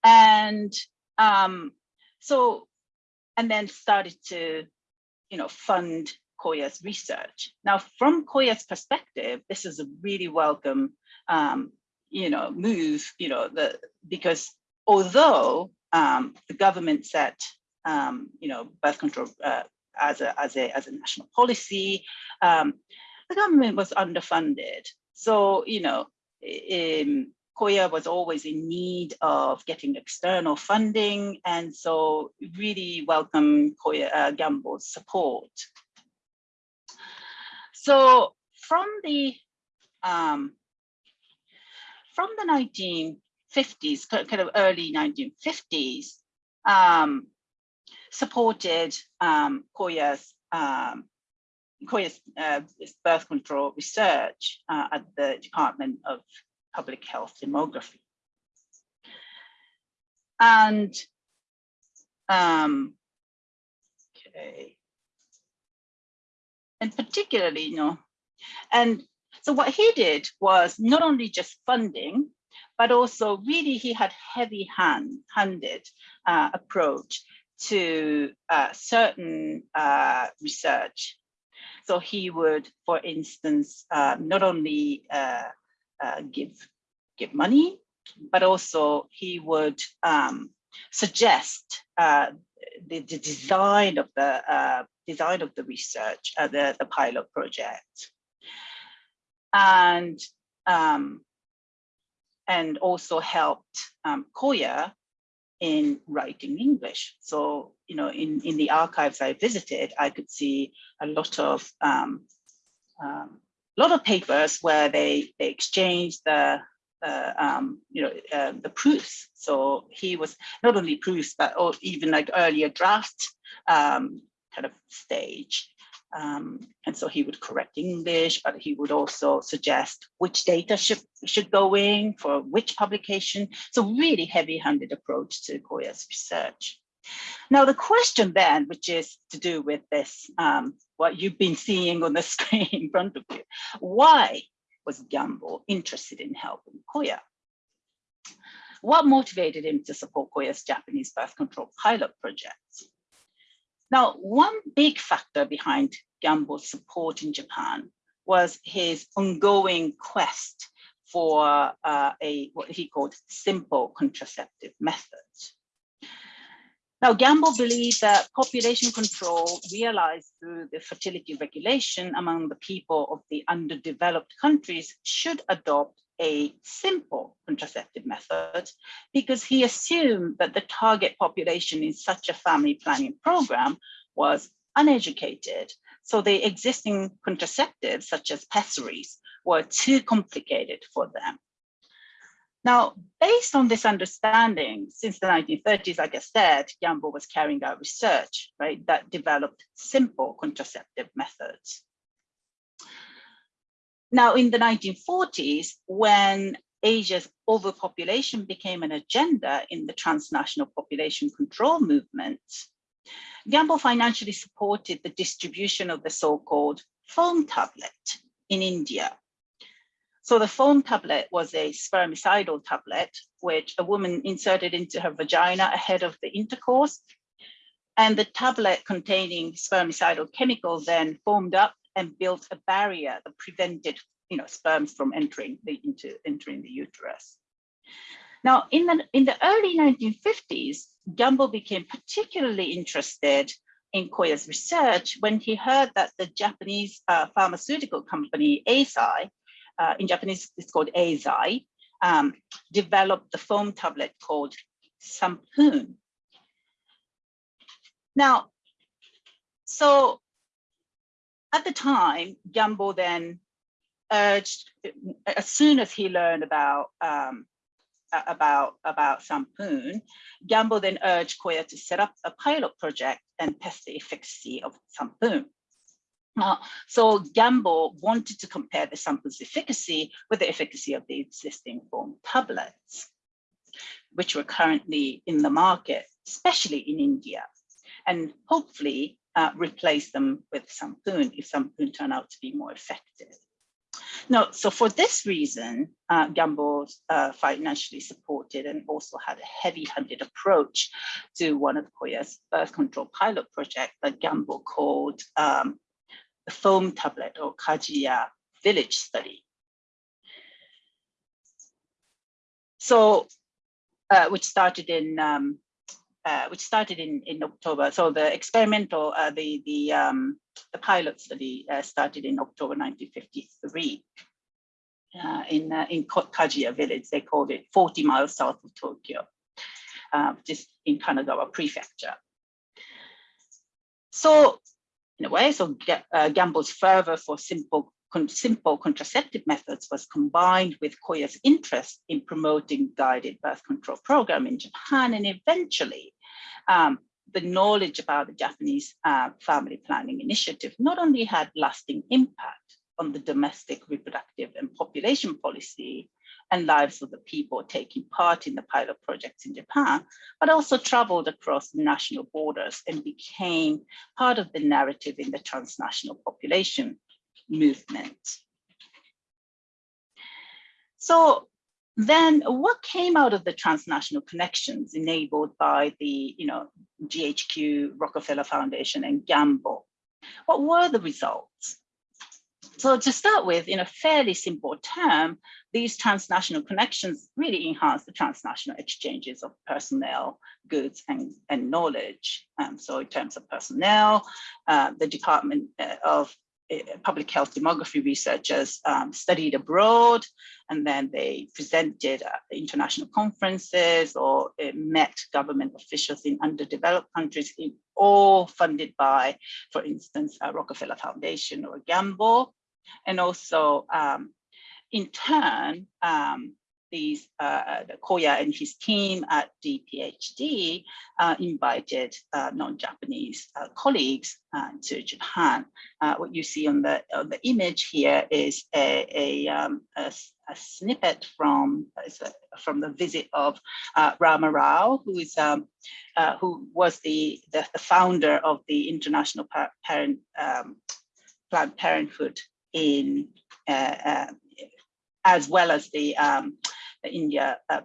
And um, so, and then started to, you know, fund Koya's research. Now, from Koya's perspective, this is a really welcome um, you know, move, you know, the because although um, the government set, um, you know, birth control uh, as a as a as a national policy, um, the government was underfunded. So you know, Koya was always in need of getting external funding, and so really welcome Koya uh, Gamble's support. So from the um, from the 1950s, kind of early 1950s, um, supported um, Koya's, um, Koya's uh, birth control research uh, at the Department of Public Health Demography. And um, okay, and particularly, you know, and so what he did was not only just funding, but also really he had heavy hand, handed uh, approach to uh, certain uh, research. So he would, for instance, uh, not only uh, uh, give, give money, but also he would um, suggest the, the, design of the design of the research, the, the pilot project and um, and also helped um, Koya in writing English. So, you know, in, in the archives I visited, I could see a lot of um, um, lot of papers where they, they exchanged the, uh, um, you know, uh, the proofs. So he was not only proofs, but even like earlier draft um, kind of stage. Um, and so he would correct English, but he would also suggest which data should, should go in for which publication. So really heavy-handed approach to Koya's research. Now the question then, which is to do with this, um, what you've been seeing on the (laughs) screen in front of you, why was Gamble interested in helping Koya? What motivated him to support Koya's Japanese birth control pilot projects? Now, one big factor behind Gamble's support in Japan was his ongoing quest for uh, a what he called simple contraceptive methods. Now, Gamble believed that population control realized through the fertility regulation among the people of the underdeveloped countries should adopt a simple contraceptive method because he assumed that the target population in such a family planning program was uneducated. So the existing contraceptives, such as pessaries, were too complicated for them. Now, based on this understanding, since the 1930s, like I said, Gamble was carrying out research, right, that developed simple contraceptive methods. Now, in the 1940s, when Asia's overpopulation became an agenda in the transnational population control movement, Gamble financially supported the distribution of the so-called foam tablet in India so the foam tablet was a spermicidal tablet, which a woman inserted into her vagina ahead of the intercourse. And the tablet containing spermicidal chemicals then foamed up and built a barrier that prevented you know, sperms from entering the, into, entering the uterus. Now, in the, in the early 1950s, Gamble became particularly interested in Koya's research when he heard that the Japanese uh, pharmaceutical company Eisai uh, in Japanese, it's called Eisai, um, developed the foam tablet called Sampoon. Now, so at the time, Gamble then urged, as soon as he learned about um, about about Sampoon, Gamble then urged Koya to set up a pilot project and test the efficacy of Sampoon. Uh, so Gamble wanted to compare the sample's efficacy with the efficacy of the existing foam tablets, which were currently in the market, especially in India, and hopefully uh, replace them with Sampoon if Sampoon turn out to be more effective. No, so for this reason, uh, Gamble uh, financially supported and also had a heavy-handed approach to one of Koya's birth control pilot project that Gamble called um, foam tablet or Kajia village study. So, uh, which started in um, uh, which started in in October. So the experimental, uh, the the um, the pilot study uh, started in October 1953 uh, in uh, in Kajia village. They called it 40 miles south of Tokyo, just in Kanagawa prefecture. So in a way. So uh, Gamble's fervor for simple, con simple contraceptive methods was combined with Koya's interest in promoting guided birth control program in Japan. And eventually, um, the knowledge about the Japanese uh, family planning initiative not only had lasting impact on the domestic reproductive and population policy and lives of the people taking part in the pilot projects in Japan, but also traveled across national borders and became part of the narrative in the transnational population movement. So then what came out of the transnational connections enabled by the you know, GHQ, Rockefeller Foundation and Gamble? What were the results? So to start with, in a fairly simple term, these transnational connections really enhance the transnational exchanges of personnel, goods, and, and knowledge. Um, so in terms of personnel, uh, the Department uh, of uh, Public Health Demography researchers um, studied abroad, and then they presented at international conferences or uh, met government officials in underdeveloped countries, in, all funded by, for instance, a Rockefeller Foundation or a Gamble. And also, um, in turn, um, these uh, uh Koya and his team at DPHD uh, invited uh, non-Japanese uh, colleagues uh, to Japan. what you see on the on the image here is a a, um, a, a snippet from from the visit of Rama Rau, who is um, who was the, the, the founder of the International Parent um, Planned Parenthood in uh, uh, as well as the, um, the India uh,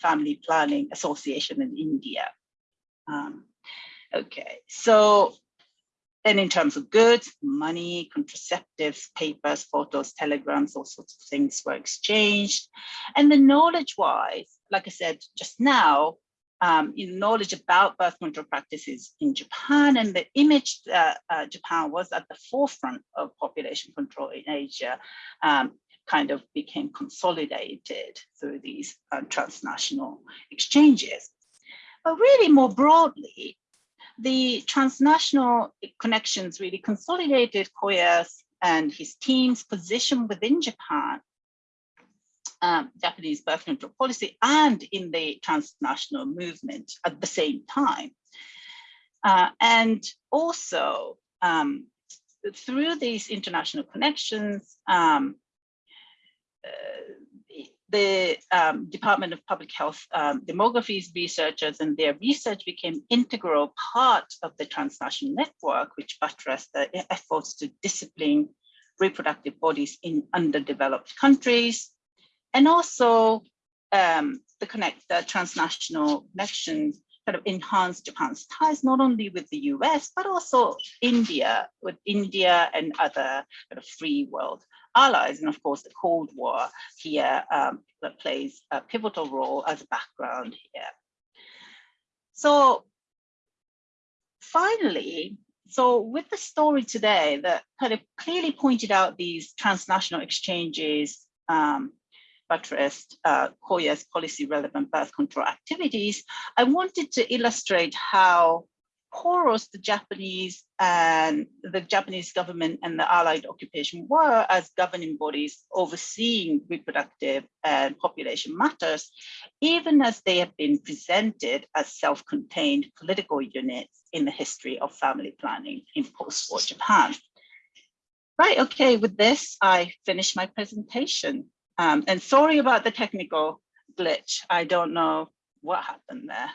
Family Planning Association in India. Um, okay, so then in terms of goods, money, contraceptives, papers, photos, telegrams, all sorts of things were exchanged. And the knowledge wise, like I said just now, um, in knowledge about birth control practices in Japan and the image that uh, Japan was at the forefront of population control in Asia um, kind of became consolidated through these uh, transnational exchanges. But really more broadly, the transnational connections really consolidated Koya's and his team's position within Japan um, Japanese birth control policy and in the transnational movement at the same time. Uh, and also um, through these international connections, um, uh, the um, Department of Public Health um, demographies researchers and their research became integral part of the transnational network, which buttressed the efforts to discipline reproductive bodies in underdeveloped countries, and also um, the connect the transnational connections kind of enhance Japan's ties not only with the US but also India with India and other kind of free world allies and of course the Cold War here um, that plays a pivotal role as a background here. So finally, so with the story today that kind of clearly pointed out these transnational exchanges um, buttressed uh, Koya's policy relevant birth control activities, I wanted to illustrate how porous the Japanese and the Japanese government and the allied occupation were as governing bodies overseeing reproductive and population matters, even as they have been presented as self-contained political units in the history of family planning in post-war Japan. Right, okay, with this, I finish my presentation. Um, and sorry about the technical glitch. I don't know what happened there.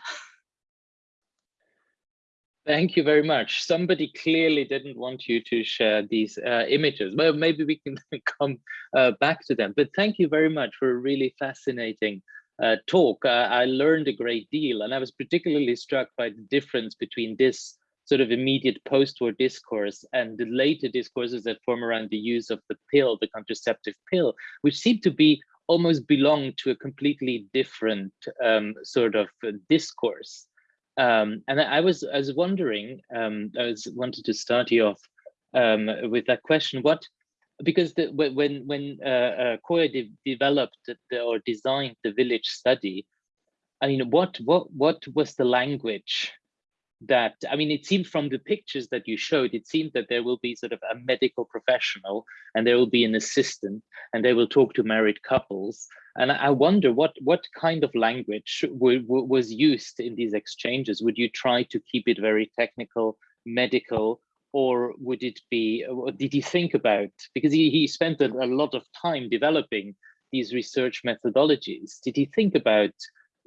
Thank you very much. Somebody clearly didn't want you to share these uh, images. Well, maybe we can (laughs) come uh, back to them. But thank you very much for a really fascinating uh, talk. I learned a great deal, and I was particularly struck by the difference between this sort of immediate post-war discourse and the later discourses that form around the use of the pill, the contraceptive pill, which seem to be almost belong to a completely different um, sort of discourse. Um, and I was I was wondering, um, I was wanted to start you off um, with that question. What because the, when when uh, uh, Koya de developed the, or designed the village study, I mean, what what what was the language that i mean it seemed from the pictures that you showed it seemed that there will be sort of a medical professional and there will be an assistant and they will talk to married couples. And i wonder what what kind of language was used in these exchanges? Would you try to keep it very technical medical or would it be did he think about? Because he, he spent a, a lot of time developing these research methodologies. Did he think about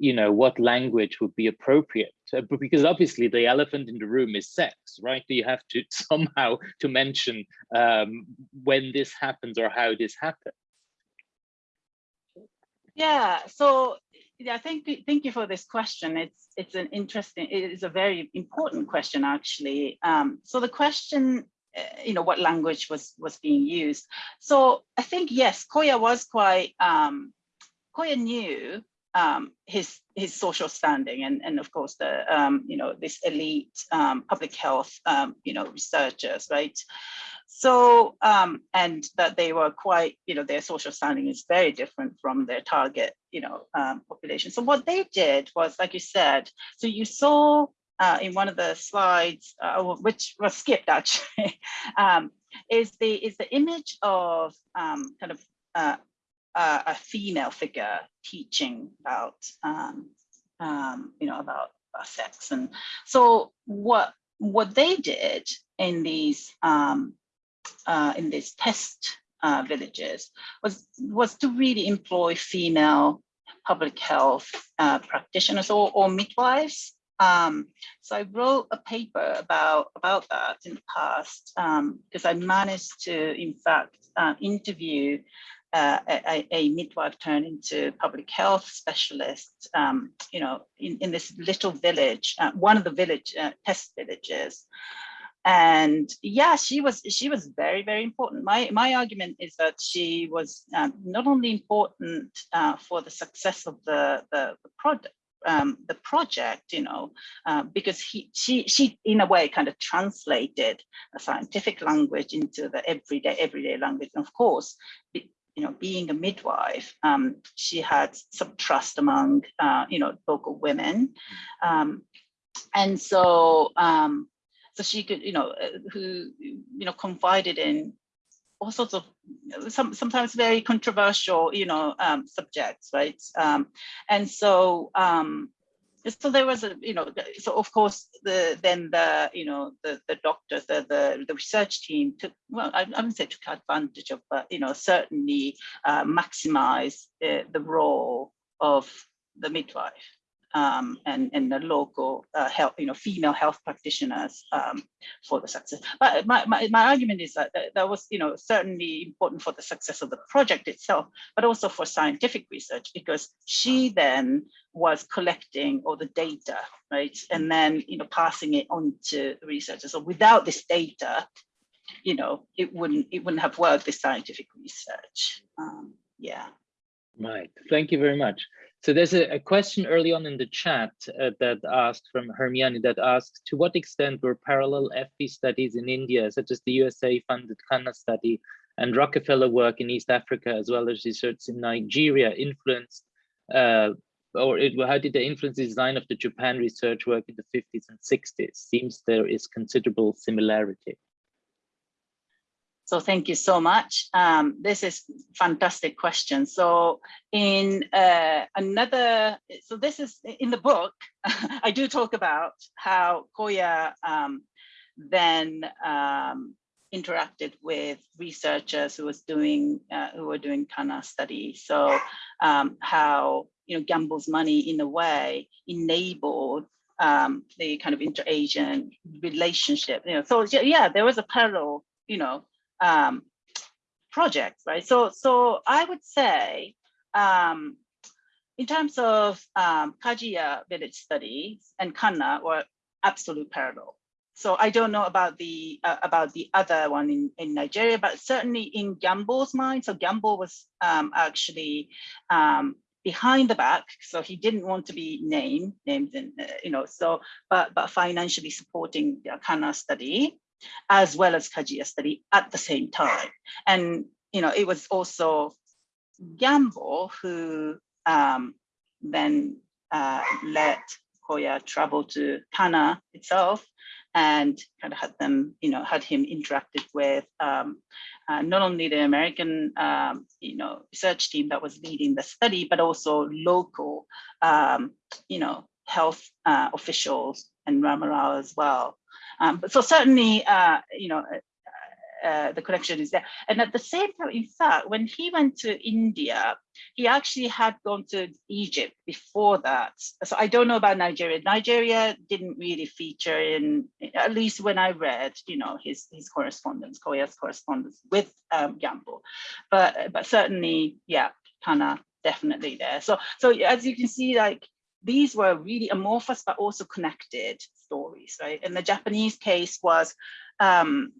you know, what language would be appropriate. Uh, because obviously the elephant in the room is sex, right? You have to (laughs) somehow to mention um, when this happens or how this happens. Yeah, so yeah, thank you, thank you for this question. It's it's an interesting, it is a very important question actually. Um, so the question, uh, you know, what language was was being used. So I think yes, Koya was quite um, Koya knew um, his his social standing and and of course the um, you know this elite um, public health um, you know researchers right? So um, and that they were quite you know their social standing is very different from their target you know um, population. So what they did was like you said so you saw uh, in one of the slides uh, which was skipped actually (laughs) is the is the image of kind of uh, uh, a female figure teaching about, um, um, you know, about, about, sex. And so what what they did in these um, uh, in these test uh, villages was was to really employ female public health uh, practitioners or, or midwives. Um, so I wrote a paper about about that in the past because um, I managed to, in fact, uh, interview uh, a, a, midwife turned into public health specialist, um, you know, in, in this little village, uh, one of the village uh, test villages. And yeah, she was she was very, very important. My, my argument is that she was um, not only important uh, for the success of the, the, the, product, um, the project, you know, uh, because he, she, she, in a way, kind of translated a scientific language into the everyday, everyday language. And of course, you know, being a midwife, um, she had some trust among, uh, you know, local women. Um, and so, um, so she could, you know, uh, who, you know, confided in all sorts of some sometimes very controversial, you know, um, subjects, right? Um, and so um, so there was a, you know, so of course the then the, you know, the the doctors, the the, the research team took, well, I, I wouldn't say took advantage of, but you know, certainly uh, maximize uh, the role of the midwife um, and, and the local uh, health, you know, female health practitioners um, for the success. But my, my, my argument is that, that was, you know, certainly important for the success of the project itself, but also for scientific research, because she then was collecting all the data, right? And then, you know, passing it on to researchers. So without this data, you know, it wouldn't, it wouldn't have worked, this scientific research. Um, yeah. Right, thank you very much. So there's a, a, question early on in the chat uh, that asked from Hermione that asked, to what extent were parallel FP studies in India, such as the USA funded Khanna study and Rockefeller work in East Africa, as well as research in Nigeria influenced, uh, or it, how did they influence the design of the Japan research work in the 50s and 60s? Seems there is considerable similarity. So thank you so much. Um, this is fantastic question. So in uh, another, so this is in the book, (laughs) I do talk about how Koya um, then um, interacted with researchers who was doing, uh, who were doing Khanna study. So um, how, you know, Gamble's money in a way enabled um, the kind of inter-Asian relationship, you know, so yeah, there was a parallel, you know, um, projects, right? So, so I would say, um, in terms of um, Kajia village studies and Khanna were absolute parallel. So I don't know about the uh, about the other one in, in Nigeria, but certainly in Gamble's mind. So Gamble was um, actually um, behind the back, so he didn't want to be named, named, in, uh, you know. So, but but financially supporting the Khanna study, as well as Kajia study at the same time. And, you know, it was also Gamble who um, then uh, let Koya travel to Khanna itself and kind of had them, you know, had him interacted with um, uh, not only the American, um, you know, research team that was leading the study, but also local, um, you know, health uh, officials and Rama Rau as well. Um, but so certainly, uh, you know, uh, uh, the connection is there. And at the same time, in fact, when he went to India, he actually had gone to Egypt before that. So I don't know about Nigeria. Nigeria didn't really feature in, at least when I read, you know, his his correspondence, Koya's correspondence with um, Gamble. But but certainly, yeah, Khanna definitely there. So so as you can see, like these were really amorphous but also connected stories, right? And the Japanese case was, um,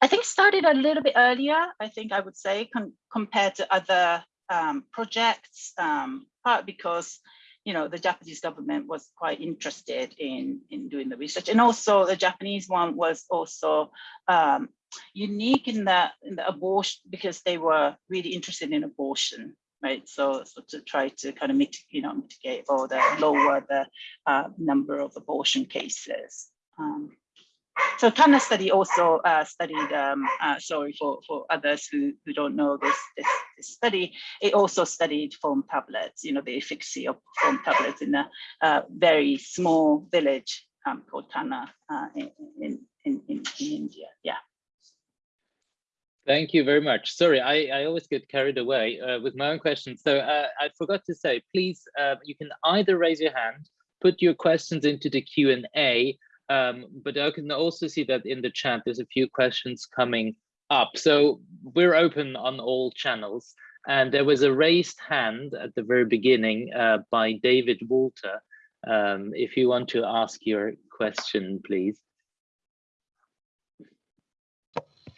I think started a little bit earlier, I think I would say, compared to other um, projects, um, part because you know, the Japanese government was quite interested in, in doing the research. And also the Japanese one was also um, unique in the, in the abortion because they were really interested in abortion right? So, so to try to kind of mitigate, you know, mitigate or the lower the uh, number of abortion cases. Um, so Khanna study also uh, studied, um, uh, sorry for, for others who, who don't know this, this, this, study, it also studied foam tablets, you know, the efficacy of foam tablets in a uh, very small village um, called Khanna uh, in, in, in, in India, yeah. Thank you very much. Sorry, I, I always get carried away uh, with my own questions. So uh, I forgot to say, please, uh, you can either raise your hand, put your questions into the Q&A, um, but I can also see that in the chat, there's a few questions coming up. So we're open on all channels. And there was a raised hand at the very beginning uh, by David Walter. Um, if you want to ask your question, please.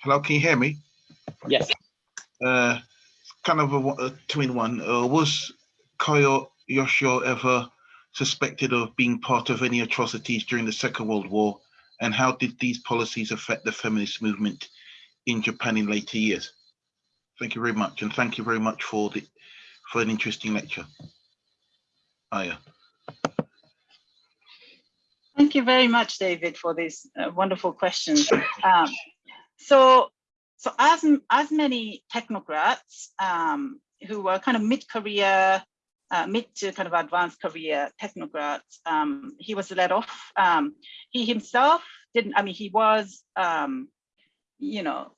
Hello, can you hear me? Yes. Uh, kind of a, a two in one. Uh, was Koya Yoshio ever suspected of being part of any atrocities during the Second World War? And how did these policies affect the feminist movement in Japan in later years? Thank you very much. And thank you very much for the for an interesting lecture. Aya. Thank you very much, David, for these uh, wonderful questions. Um, so, so as, as many technocrats um, who were kind of mid-career, uh, mid to kind of advanced career technocrats, um, he was let off. Um, he himself didn't, I mean, he was, um, you know,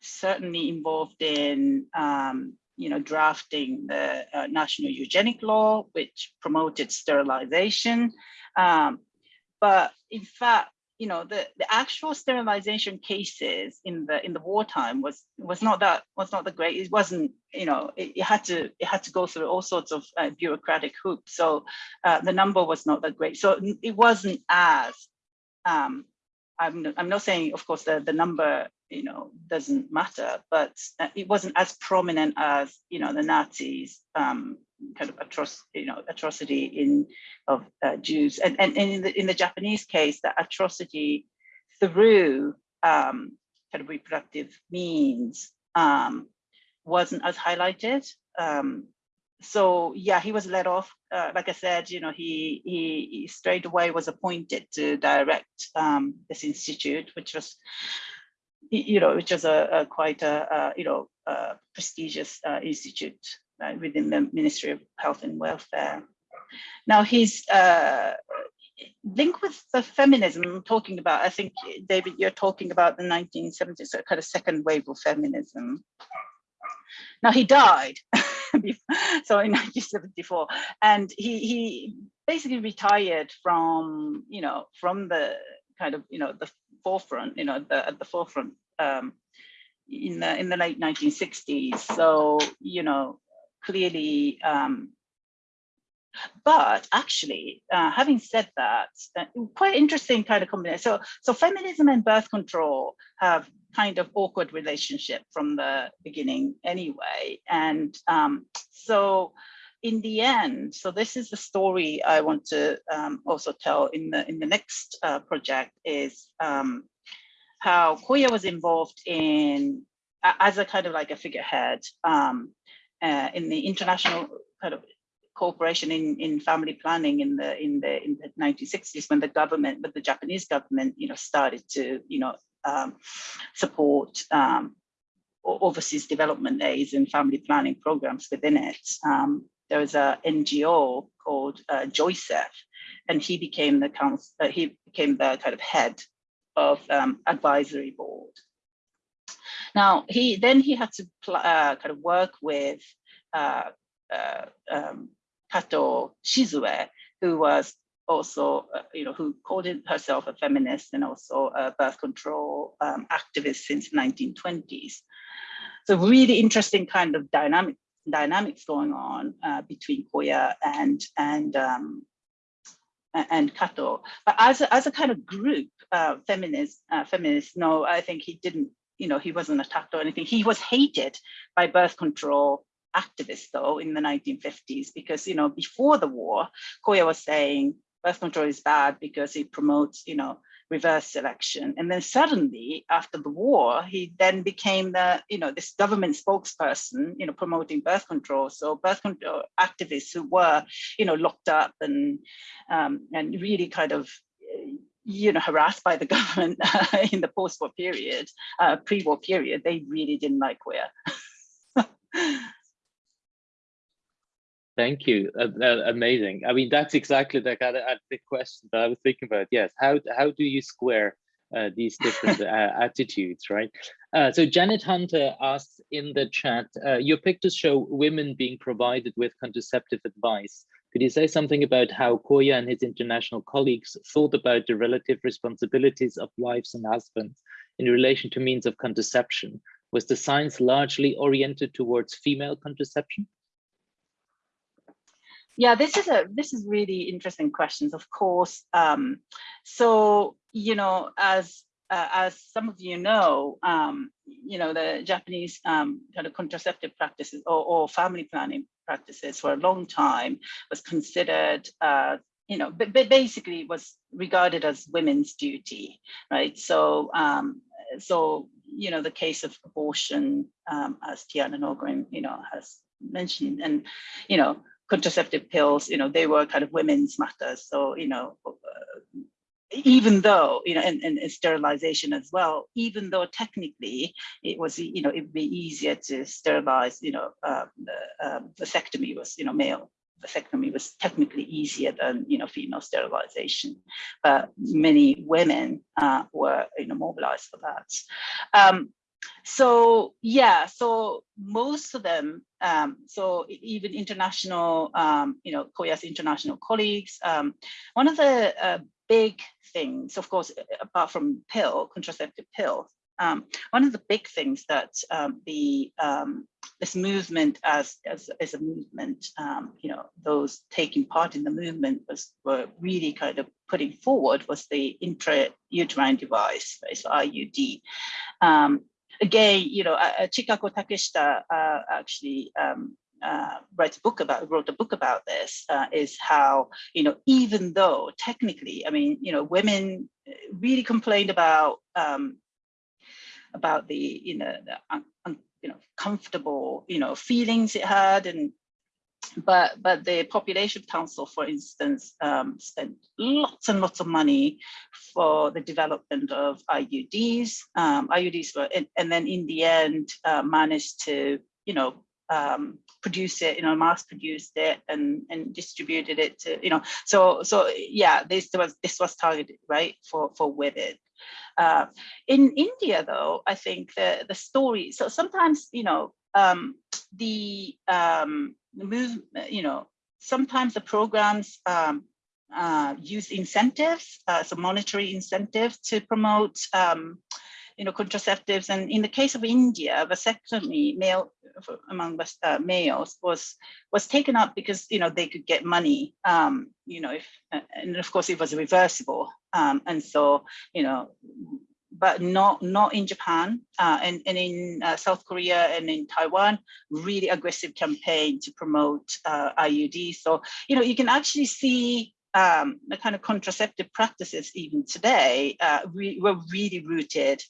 certainly involved in um, you know, drafting the uh, national eugenic law, which promoted sterilization. Um, but in fact, you know, the, the actual sterilization cases in the in the wartime was was not that was not the great. It wasn't, you know, it, it had to it had to go through all sorts of uh, bureaucratic hoops. So uh, the number was not that great. So it wasn't as um, I'm, I'm not saying, of course, the, the number, you know, doesn't matter, but uh, it wasn't as prominent as, you know, the Nazis um, kind of atroc you know, atrocity in of uh, Jews. And, and, and in, the, in the Japanese case, the atrocity through um, kind of reproductive means um, wasn't as highlighted. Um, so yeah, he was let off. Uh, like I said, you know, he, he, he straight away was appointed to direct um, this institute, which was, you know, which was a, a quite a, a, you know a prestigious uh, institute within the Ministry of Health and Welfare. Now his uh, link with the feminism I'm talking about, I think David, you're talking about the 1970s, so kind of second wave of feminism. Now he died, (laughs) so in 1974, and he he basically retired from you know from the kind of you know the forefront, you know the at the forefront um, in the in the late 1960s. So you know clearly. Um, but actually, uh, having said that, uh, quite interesting kind of combination. So, so feminism and birth control have kind of awkward relationship from the beginning anyway. And um, so in the end, so this is the story I want to um, also tell in the in the next uh, project is um, how Koya was involved in as a kind of like a figurehead um, uh, in the international kind of cooperation in, in family planning in the in the in the 1960s when the government, but the Japanese government, you know, started to, you know, um, support um, overseas development aids and family planning programs within it. Um, there was a NGO called uh, JOICEF, and he became the council, uh, he became the kind of head of um, advisory board. Now he then he had to uh, kind of work with uh, uh, um, Kato Shizue, who was also, uh, you know, who called herself a feminist and also a birth control um, activist since 1920s. So really interesting kind of dynamic dynamics going on uh, between Koya and and um, and Kato. But as a, as a kind of group, uh, feminist uh, feminists, no, I think he didn't. You know, he wasn't attacked or anything. He was hated by birth control activists though in the 1950s because you know before the war Koya was saying birth control is bad because it promotes, you know, reverse selection. And then suddenly after the war, he then became the, you know, this government spokesperson, you know, promoting birth control. So birth control activists who were, you know, locked up and, um, and really kind of, you know, harassed by the (laughs) government in the post-war period, uh, pre-war period, they really didn't like Koya. (laughs) Thank you. Uh, uh, amazing. I mean, that's exactly the kind of uh, the question that I was thinking about. Yes. How how do you square uh, these different (laughs) uh, attitudes, right? Uh, so Janet Hunter asks in the chat, your pictures show women being provided with contraceptive advice. Could you say something about how Koya and his international colleagues thought about the relative responsibilities of wives and husbands in relation to means of contraception? Was the science largely oriented towards female contraception? Yeah, this is a this is really interesting questions, of course. Um, so, you know, as uh, as some of you know, um, you know, the Japanese um, kind of contraceptive practices or, or, family planning practices for a long time was considered uh, you know, but, but basically was regarded as women's duty, right? So, um, so you know, the case of abortion, um, as Tiana Norgren, you know, has mentioned, and you know, contraceptive pills, you know, they were kind of women's matters. So, you know, uh, even though, you know, and, and, sterilization as well, even though technically it was, you know, it'd be easier to sterilize, you know, uh, the um, vasectomy was, you know, male vasectomy was technically easier than you know female sterilization but many women uh, were you know mobilized for that um, so yeah so most of them um, so even international um, you know koya's international colleagues um, one of the uh, big things of course apart from pill contraceptive pill, um, one of the big things that um, the um, this movement as, as, as a movement, you know, those taking part in the movement was were really kind of putting forward was the intrauterine device, so IUD. Again, you know, uh, uh, Chikako Takeshita uh, actually um, uh, writes a book about wrote a book about this uh, is how you know even though technically I mean you know women really complained about um, about the you know the you know comfortable you know feelings it had and but but the population council for instance um, spent lots and lots of money for the development of iuds um, iuds were and, and, then in the end uh, managed to you know um, produce it, you know, mass produced it and and distributed it to, you know, so so yeah, this was this was targeted right for for women. Uh, in India, though, I think the the story. So sometimes, you know, um, the um, you know, sometimes the programs um, uh, use incentives, uh, so monetary incentives to promote um, you know, contraceptives. And in the case of India, vasectomy male among uh, males was was taken up because you know they could get money. Um, you know, if and of course it was reversible. Um, and so you know, but not not in Japan uh, and, and in uh, South Korea and in Taiwan, really aggressive campaign to promote uh, IUD. So, you know, you can actually see um, the kind of contraceptive practices even today uh, re were really rooted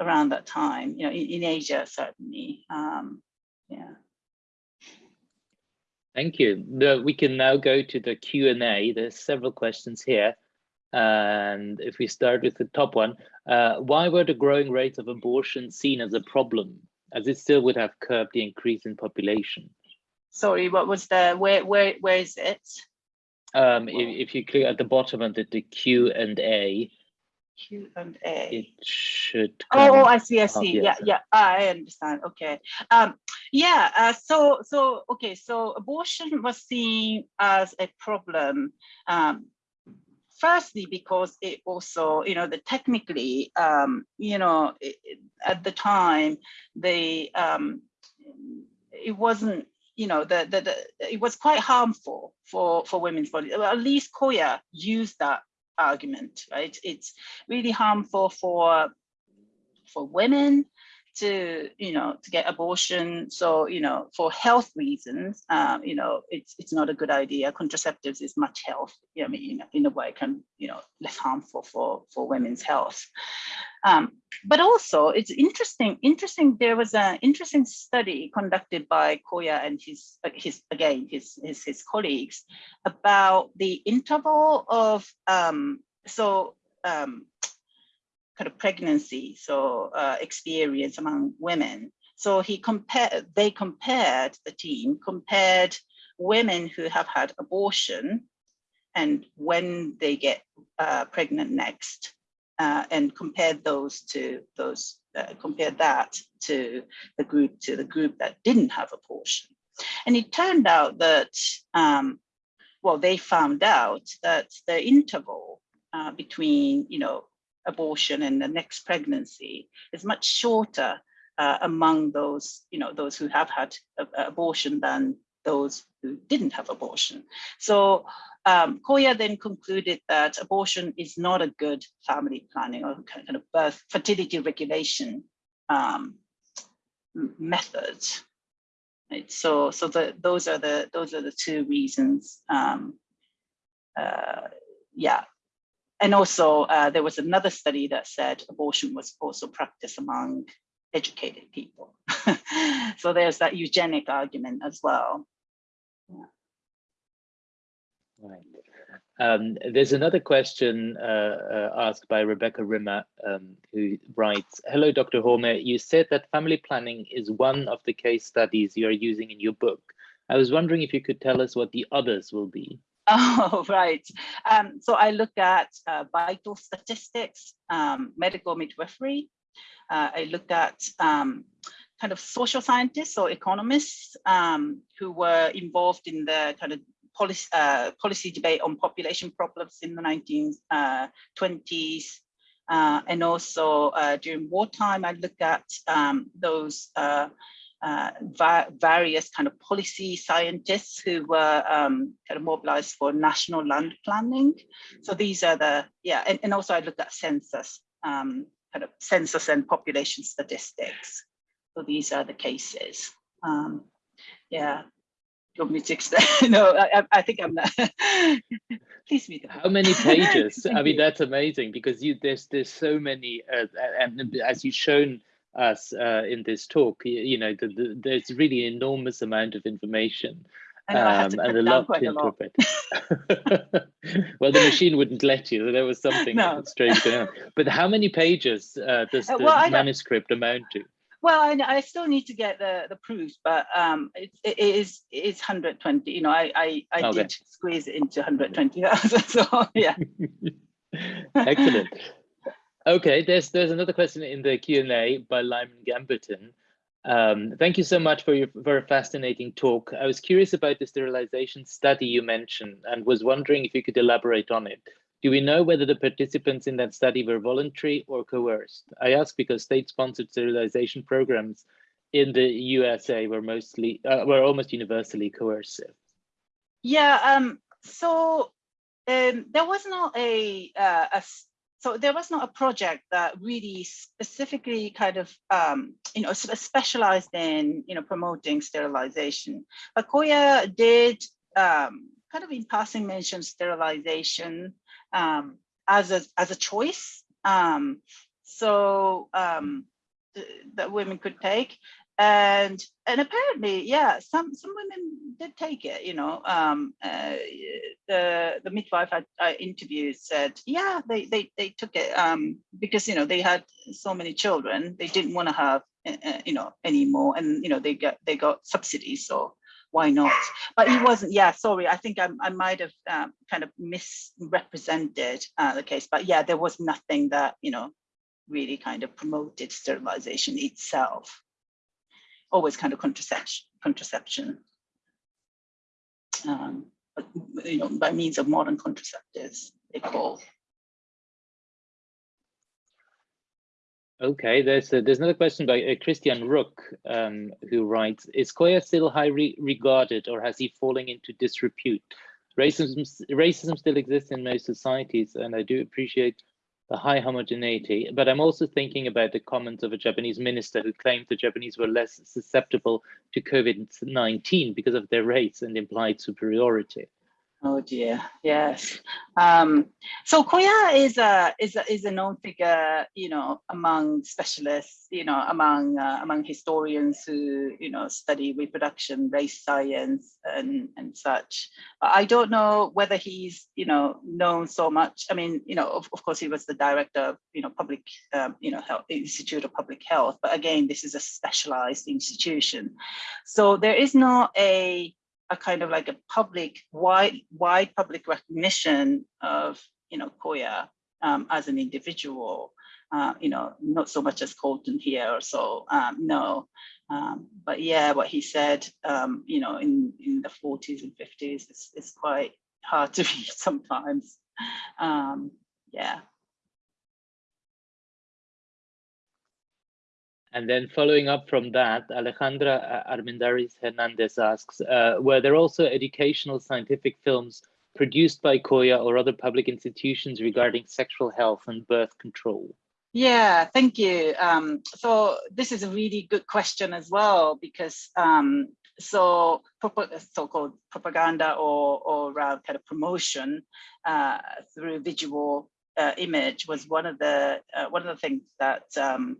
around that time, you know, in, in Asia, certainly. Um, yeah. Thank you. We can now go to the Q&A. There's several questions here. And if we start with the top one, uh, why were the growing rates of abortion seen as a problem, as it still would have curbed the increase in population? Sorry, what was the, where, where, where is it? Um, if, if you click at the bottom of the, the Q and A, Q and A. it should. Oh, oh, I see, I see. Yeah, yeah, I understand. Okay. Um, yeah, uh, so, so, okay, so abortion (laughs) was seen as a problem. Um, firstly, because it also, you know, the technically, um, you know, it, at the time, the, um, it wasn't, you know, the, the, the, it was quite harmful for, for women's bodies. Well, at least Koya used that argument, right? It's really harmful for for women to you know to get abortion. So you know for health reasons um, you know it's it's not a good idea. Contraceptives is much health i mean know, in a way can you know less harmful for for women's health. Um, but also it's interesting interesting there was an interesting study conducted by koya and his his again his his, his colleagues about the interval of um, so um, kind of pregnancy, so uh, experience among women. So he compared, they compared, the team compared women who have had abortion and when they get uh, pregnant next, uh, and compared those to those, uh, compared that to the group to the group that didn't have abortion. And it turned out that, um, well, they found out that the interval uh, between, you know, abortion and the next pregnancy is much shorter uh, among those, you know, those who have had a, a abortion than those who didn't have abortion. So um, Koya then concluded that abortion is not a good family planning or kind of birth fertility regulation um, method. Right? So, so the, those are the those are the two reasons um, uh, yeah. And also uh, there was another study that said abortion was also practiced among educated people. (laughs) so there's that eugenic argument as well. Yeah. Right. Um, there's another question uh, uh, asked by Rebecca Rimmer, um, who writes, Hello, Dr. Homei. You said that family planning is one of the case studies you are using in your book. I was wondering if you could tell us what the others will be. (laughs) Oh, right. Um, so I look at uh, vital statistics, um, medical midwifery. Uh, I looked at um, kind of social scientists or economists um, who were involved in the kind of policy, uh, policy debate on population problems in the 1920s. Uh, uh, and also uh, during wartime, I looked at um, those uh, va various kind of policy scientists who were um, kind of mobilized for national land planning. So these are the, yeah, and, and also I looked at census, um, kind of census and population statistics. So these are the cases. Um, yeah, you want me to explain? (laughs) no, I, I think I'm not. (laughs) Please read How many (laughs) pages? I mean, that's amazing because you there's there's so many, uh, and as you've shown us uh, in this talk, you, you know, the, the, there's really enormous amount of information. Know, um, and a lot to interpret. (laughs) well, the machine wouldn't let you. So There was something no. strange going on. But how many pages uh, does uh, the well, manuscript amount to? Well, I, I still need to get the the proofs, but um, it, it is it's 120. You know, I I, I okay. did squeeze it into 120,000. (laughs) So yeah. (laughs) Excellent. Okay, there's there's another question in the Q and A by Lyman Gamberton. Um, thank you so much for your a fascinating talk. I was curious about the sterilization study you mentioned and was wondering if you could elaborate on it. Do we know whether the participants in that study were voluntary or coerced? I ask because state-sponsored sterilization programs in the USA were mostly uh, were almost universally coercive. Yeah, um, so um, there was not a, uh, a so there was not a project that really specifically kind of um, you know specialized in you know promoting sterilization. But Koya did um, kind of in passing mention sterilization um, as a as a choice. Um, so um, that women could take, and and apparently, yeah, some some women did take it. You know, um, uh, the the midwife I, I interviewed said, yeah, they they they took it um, because you know they had so many children, they didn't want to have uh, uh you know anymore, and you know they got they got subsidies, so why not? But he wasn't, yeah, sorry, I think I, I might have um, kind of misrepresented uh, the case, but yeah, there was nothing that, you know, really kind of promoted sterilization itself. Always kind of contraception, contraception. Um, but, you know, by means of modern contraceptives, they call Okay, there's a, there's another question by uh, Christian Rook, um, who writes, is Koya still highly regarded or has he fallen into disrepute? Racism, racism still exists in most societies and I do appreciate the high homogeneity, but I'm also thinking about the comments of a Japanese minister who claimed the Japanese were less susceptible to COVID-19 because of their race and implied superiority. Oh dear, yes. Um, so Koya is a is a is a known figure, you know, among specialists, you know, among uh, among historians who you know study reproduction, race science, and and such. I don't know whether he's you know known so much. I mean, you know, of, of course, he was the director of you know public um, you know health Institute of Public Health, but again, this is a specialized institution, so there is not a a kind of like a public wide wide public recognition of you know Koya um, as an individual. Uh, you know, not so much as Colton here or so. Um, no, um, but yeah, what he said, um, you know, in in the 40s and 50s is, is quite hard to (laughs) read sometimes. Um, yeah. And then following up from that, Alejandra Armendariz Hernandez asks, uh, were there also educational scientific films produced by Koya or other public institutions regarding sexual health and birth control? Yeah, thank you. Um, so this is a really good question as well, because um, so so-called propaganda or, or uh, kind of promotion uh, through visual uh, image was one of the uh, one of the things that um,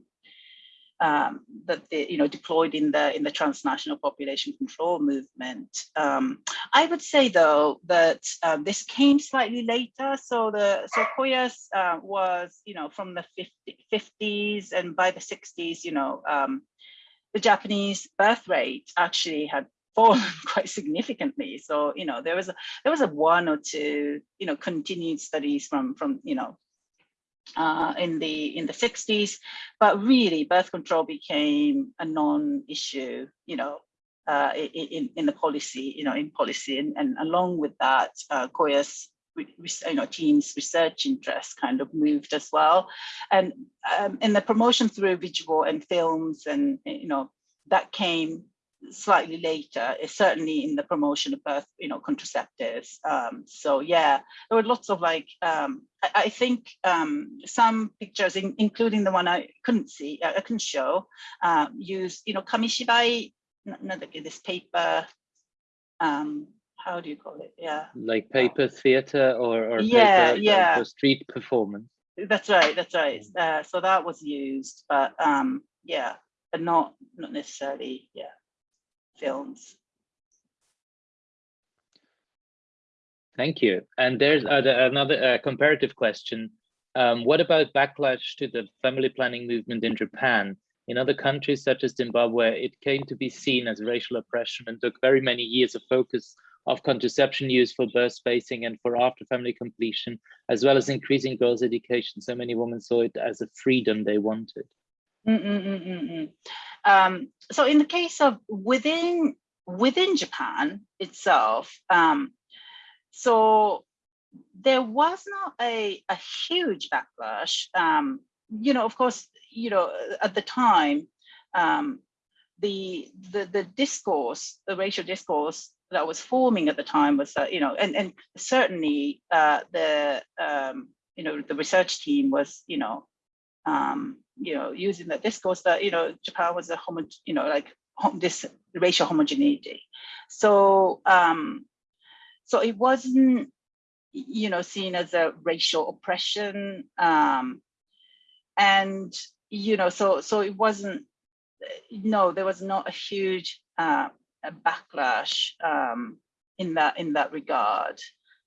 um, that they, you know deployed in the in the transnational population control movement. Um, I would say though that uh, this came slightly later. So the so Koyas uh, was you know from the 50, 50s and by the 60s you know um, the Japanese birth rate actually had (laughs) fallen quite significantly. So you know there was a there was a one or two you know continued studies from from you know uh, in the in the 60s, but really birth control became a non-issue, you know, uh, in in the policy, you know, in policy, and, and along with that, uh, Koya's you know team's research interest kind of moved as well, and um, in the promotion through visual and films, and you know that came slightly later, certainly in the promotion of birth, you know, contraceptives. Um, so yeah, there were lots of like, um, I, I, think um, some pictures, in, including the one I couldn't see, I couldn't show, uh, use, you know, kamishibai, not this paper, um, how do you call it? Yeah. Like paper theater or, or yeah, paper, yeah. for street performance. That's right, that's right. Uh, so that was used, but um, yeah, but not not necessarily, yeah films. Thank you. And there's another uh, comparative question. Um, what about backlash to the family planning movement in Japan? In other countries such as Zimbabwe, it came to be seen as racial oppression and took very many years of focus of contraception use for birth spacing and for after family completion, as well as increasing girls' education. So many women saw it as a freedom they wanted. Um, so in the case of within within Japan itself, um, so there was not a, a huge backlash. Um, you know, of course, you know, at the time, um, the, the the discourse, the racial discourse that was forming at the time was that, you know, and, and certainly uh, the, um, you know, the research team was, you know, um, you know, using the discourse that, you know, Japan was a homo, you know, like this racial homogeneity. So, um, so it wasn't, you know, seen as a racial oppression. Um, and, you know, so, so it wasn't, no, there was not a huge uh, a backlash um, in that, in that regard.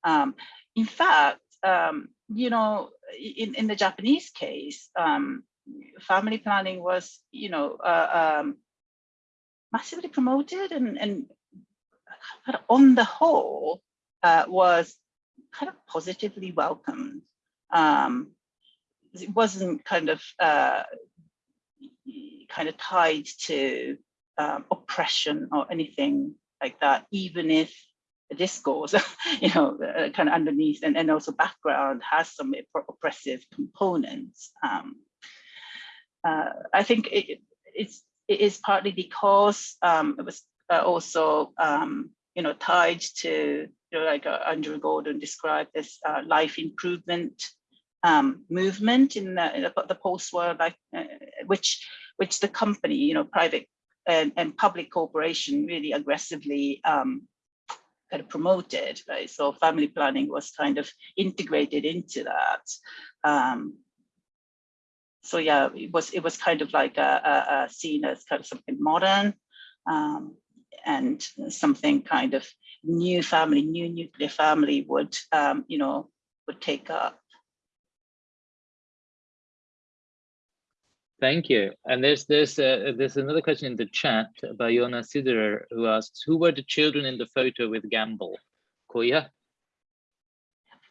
Um, in fact, um, you know, in, in the Japanese case, um, family planning was, you know, uh, um, massively promoted and, and on the whole uh, was kind of positively welcomed. Um, it wasn't kind of uh, kind of tied to um, oppression or anything like that, even if discourse, (laughs) you know, uh, kind of underneath and, and also background has some oppressive components. Um, uh, I think it, it's, it is partly because um, it was uh, also, um, you know, tied to, you know, like uh, Andrew Gordon described this uh, life improvement um, movement in the, in the, post-war, like, uh, which, which the company, you know, private and, and public corporation really aggressively um, kind of promoted, right? So family planning was kind of integrated into that. Um, so yeah, it was it was kind of like a, a, a seen as kind of something modern um, and something kind of new family, new nuclear family would um, you know would take up. Thank you. And there's there's uh, there's another question in the chat by Yona Siderer who asks, who were the children in the photo with Gamble? Koya?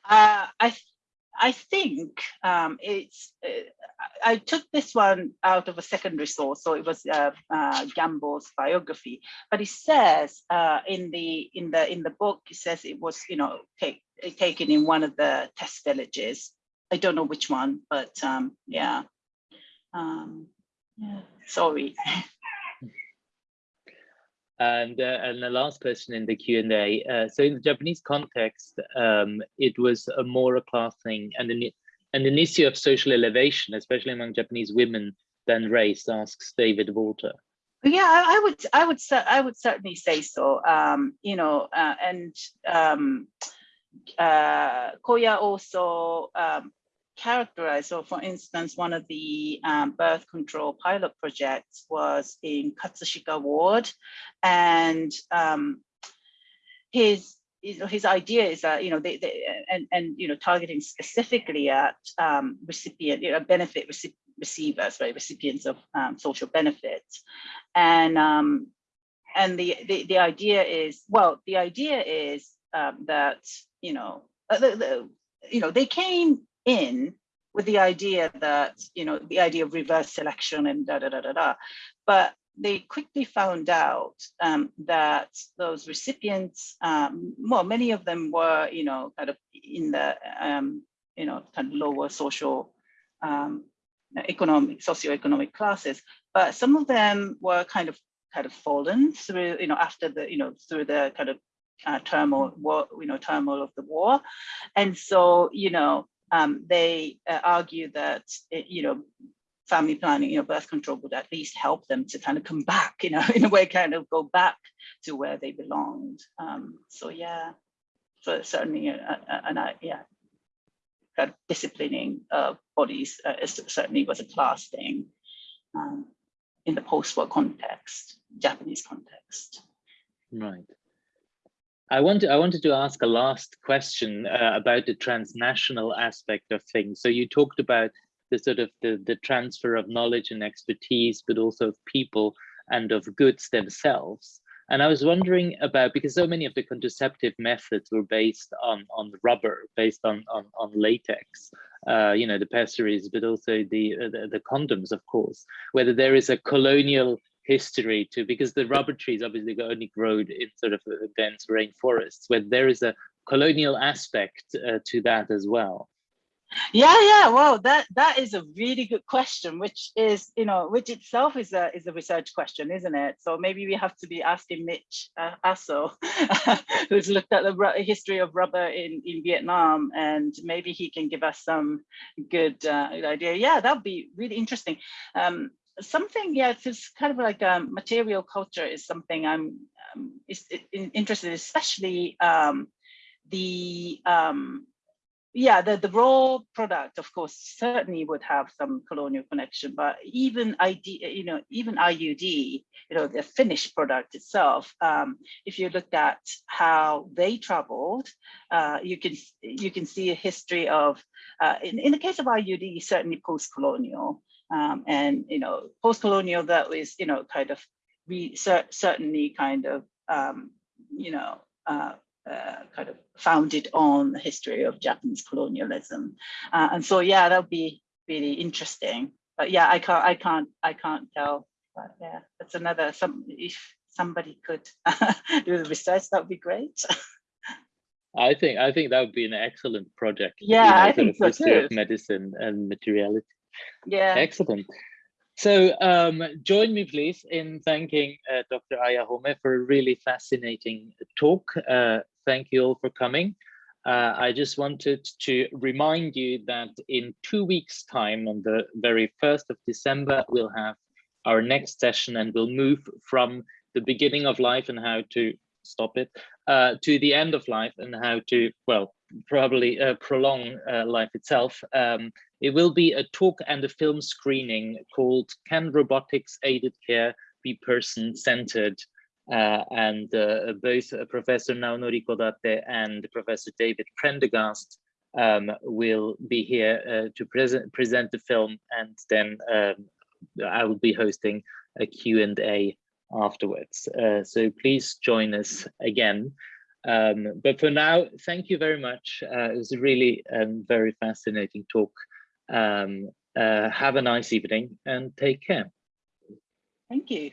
Uh, I I think um, it's, uh, I took this one out of a secondary source, so it was uh, uh, Gamble's biography, but it says uh, in the in the in the book, it says it was, you know, take, taken in one of the test villages. I don't know which one, but um, yeah. Um, yeah, sorry. And, uh, and the last question in the Q&A. Uh, so in the Japanese context, um, it was a more a class thing and an, and an issue of social elevation, especially among Japanese women, than race, asks David Walter. Yeah, I, I would, I would, I would certainly say so. Um, you know, uh, and um, uh, Koya also um, characterized. So, for instance, one of the um, birth control pilot projects was in Katsushika Ward, and um, his his idea is that you know they, they and and you know targeting specifically at um, recipient you know benefit reci receivers right recipients of um, social benefits and um, and the, the the idea is well the idea is um, that you know uh, the, the, you know they came in with the idea that you know the idea of reverse selection and da da da da da. But they quickly found out um, that those recipients, um, well, many of them were, you know, kind of in the, um, you know, kind of lower social, um, economic, socioeconomic classes, but some of them were kind of, kind of fallen through, you know, after the, you know, through the kind of uh, turmoil, war, you know, turmoil of the war, and so, you know, um, they uh, argue that, you know, family planning, you know, birth control would at least help them to kind of come back, you know, (laughs) in a way, kind of go back to where they belonged. Um, so yeah, so certainly, and I, yeah, of disciplining uh, bodies uh, certainly was a class thing um, in the post-war context, Japanese context. Right. I wanted I wanted to ask a last question uh, about the transnational aspect of things. So you talked about the sort of the, the transfer of knowledge and expertise, but also of people and of goods themselves. And I was wondering about, because so many of the contraceptive methods were based on, on rubber, based on, on, on latex, uh, you know, the pessaries, but also the, uh, the, the condoms, of course, whether there is a colonial history to, because the rubber trees obviously only grow in sort of dense rainforests, where there is a colonial aspect uh, to that as well. Yeah, yeah. Well, that that is a really good question, which is, you know, which itself is a is a research question, isn't it? So maybe we have to be asking Mitch uh, Aso, (laughs) who's looked at the history of rubber in in Vietnam, and maybe he can give us some good uh, idea. Yeah, that would be really interesting. Um, something, yeah, it's kind of like um, material culture is something I'm um, is, is interested, in, especially um, the um, yeah, the, the raw product, of course, certainly would have some colonial connection, but even ID, you know, even IUD, you know, the finished product itself, um, if you look at how they traveled, uh, you can you can see a history of, uh, in, in the case of IUD, certainly post-colonial, um, and you know, post-colonial that was, you know, kind of, we certainly kind of, um, you know, uh, uh, kind of founded on the history of Japanese colonialism. Uh, and so, yeah, that would be really interesting. But yeah, I can't, I can't, I can't tell. But yeah, that's another, some, if somebody could (laughs) do the research, that would be great. I think I think that would be an excellent project. Yeah, you know, I think so history too. of medicine and materiality. Yeah. Excellent. So um, join me, please, in thanking uh, Dr. Aya Homei for a really fascinating talk. Uh, thank you all for coming. Uh, I just wanted to remind you that in two weeks' time, on the very 1st of December, we'll have our next session and we'll move from the beginning of life and how to stop it uh, to the end of life and how to, well, probably uh, prolong uh, life itself. Um, it will be a talk and a film screening called Can Robotics Aided Care Be Person-Centered? Uh, and uh, both Professor Naonori Kodate and Professor David Prendergast um, will be here uh, to present present the film, and then um, I will be hosting a Q&A afterwards. Uh, so please join us again. Um, but for now, thank you very much. Uh, it was a really um, very fascinating talk. Um, have a nice evening and take care. Thank you.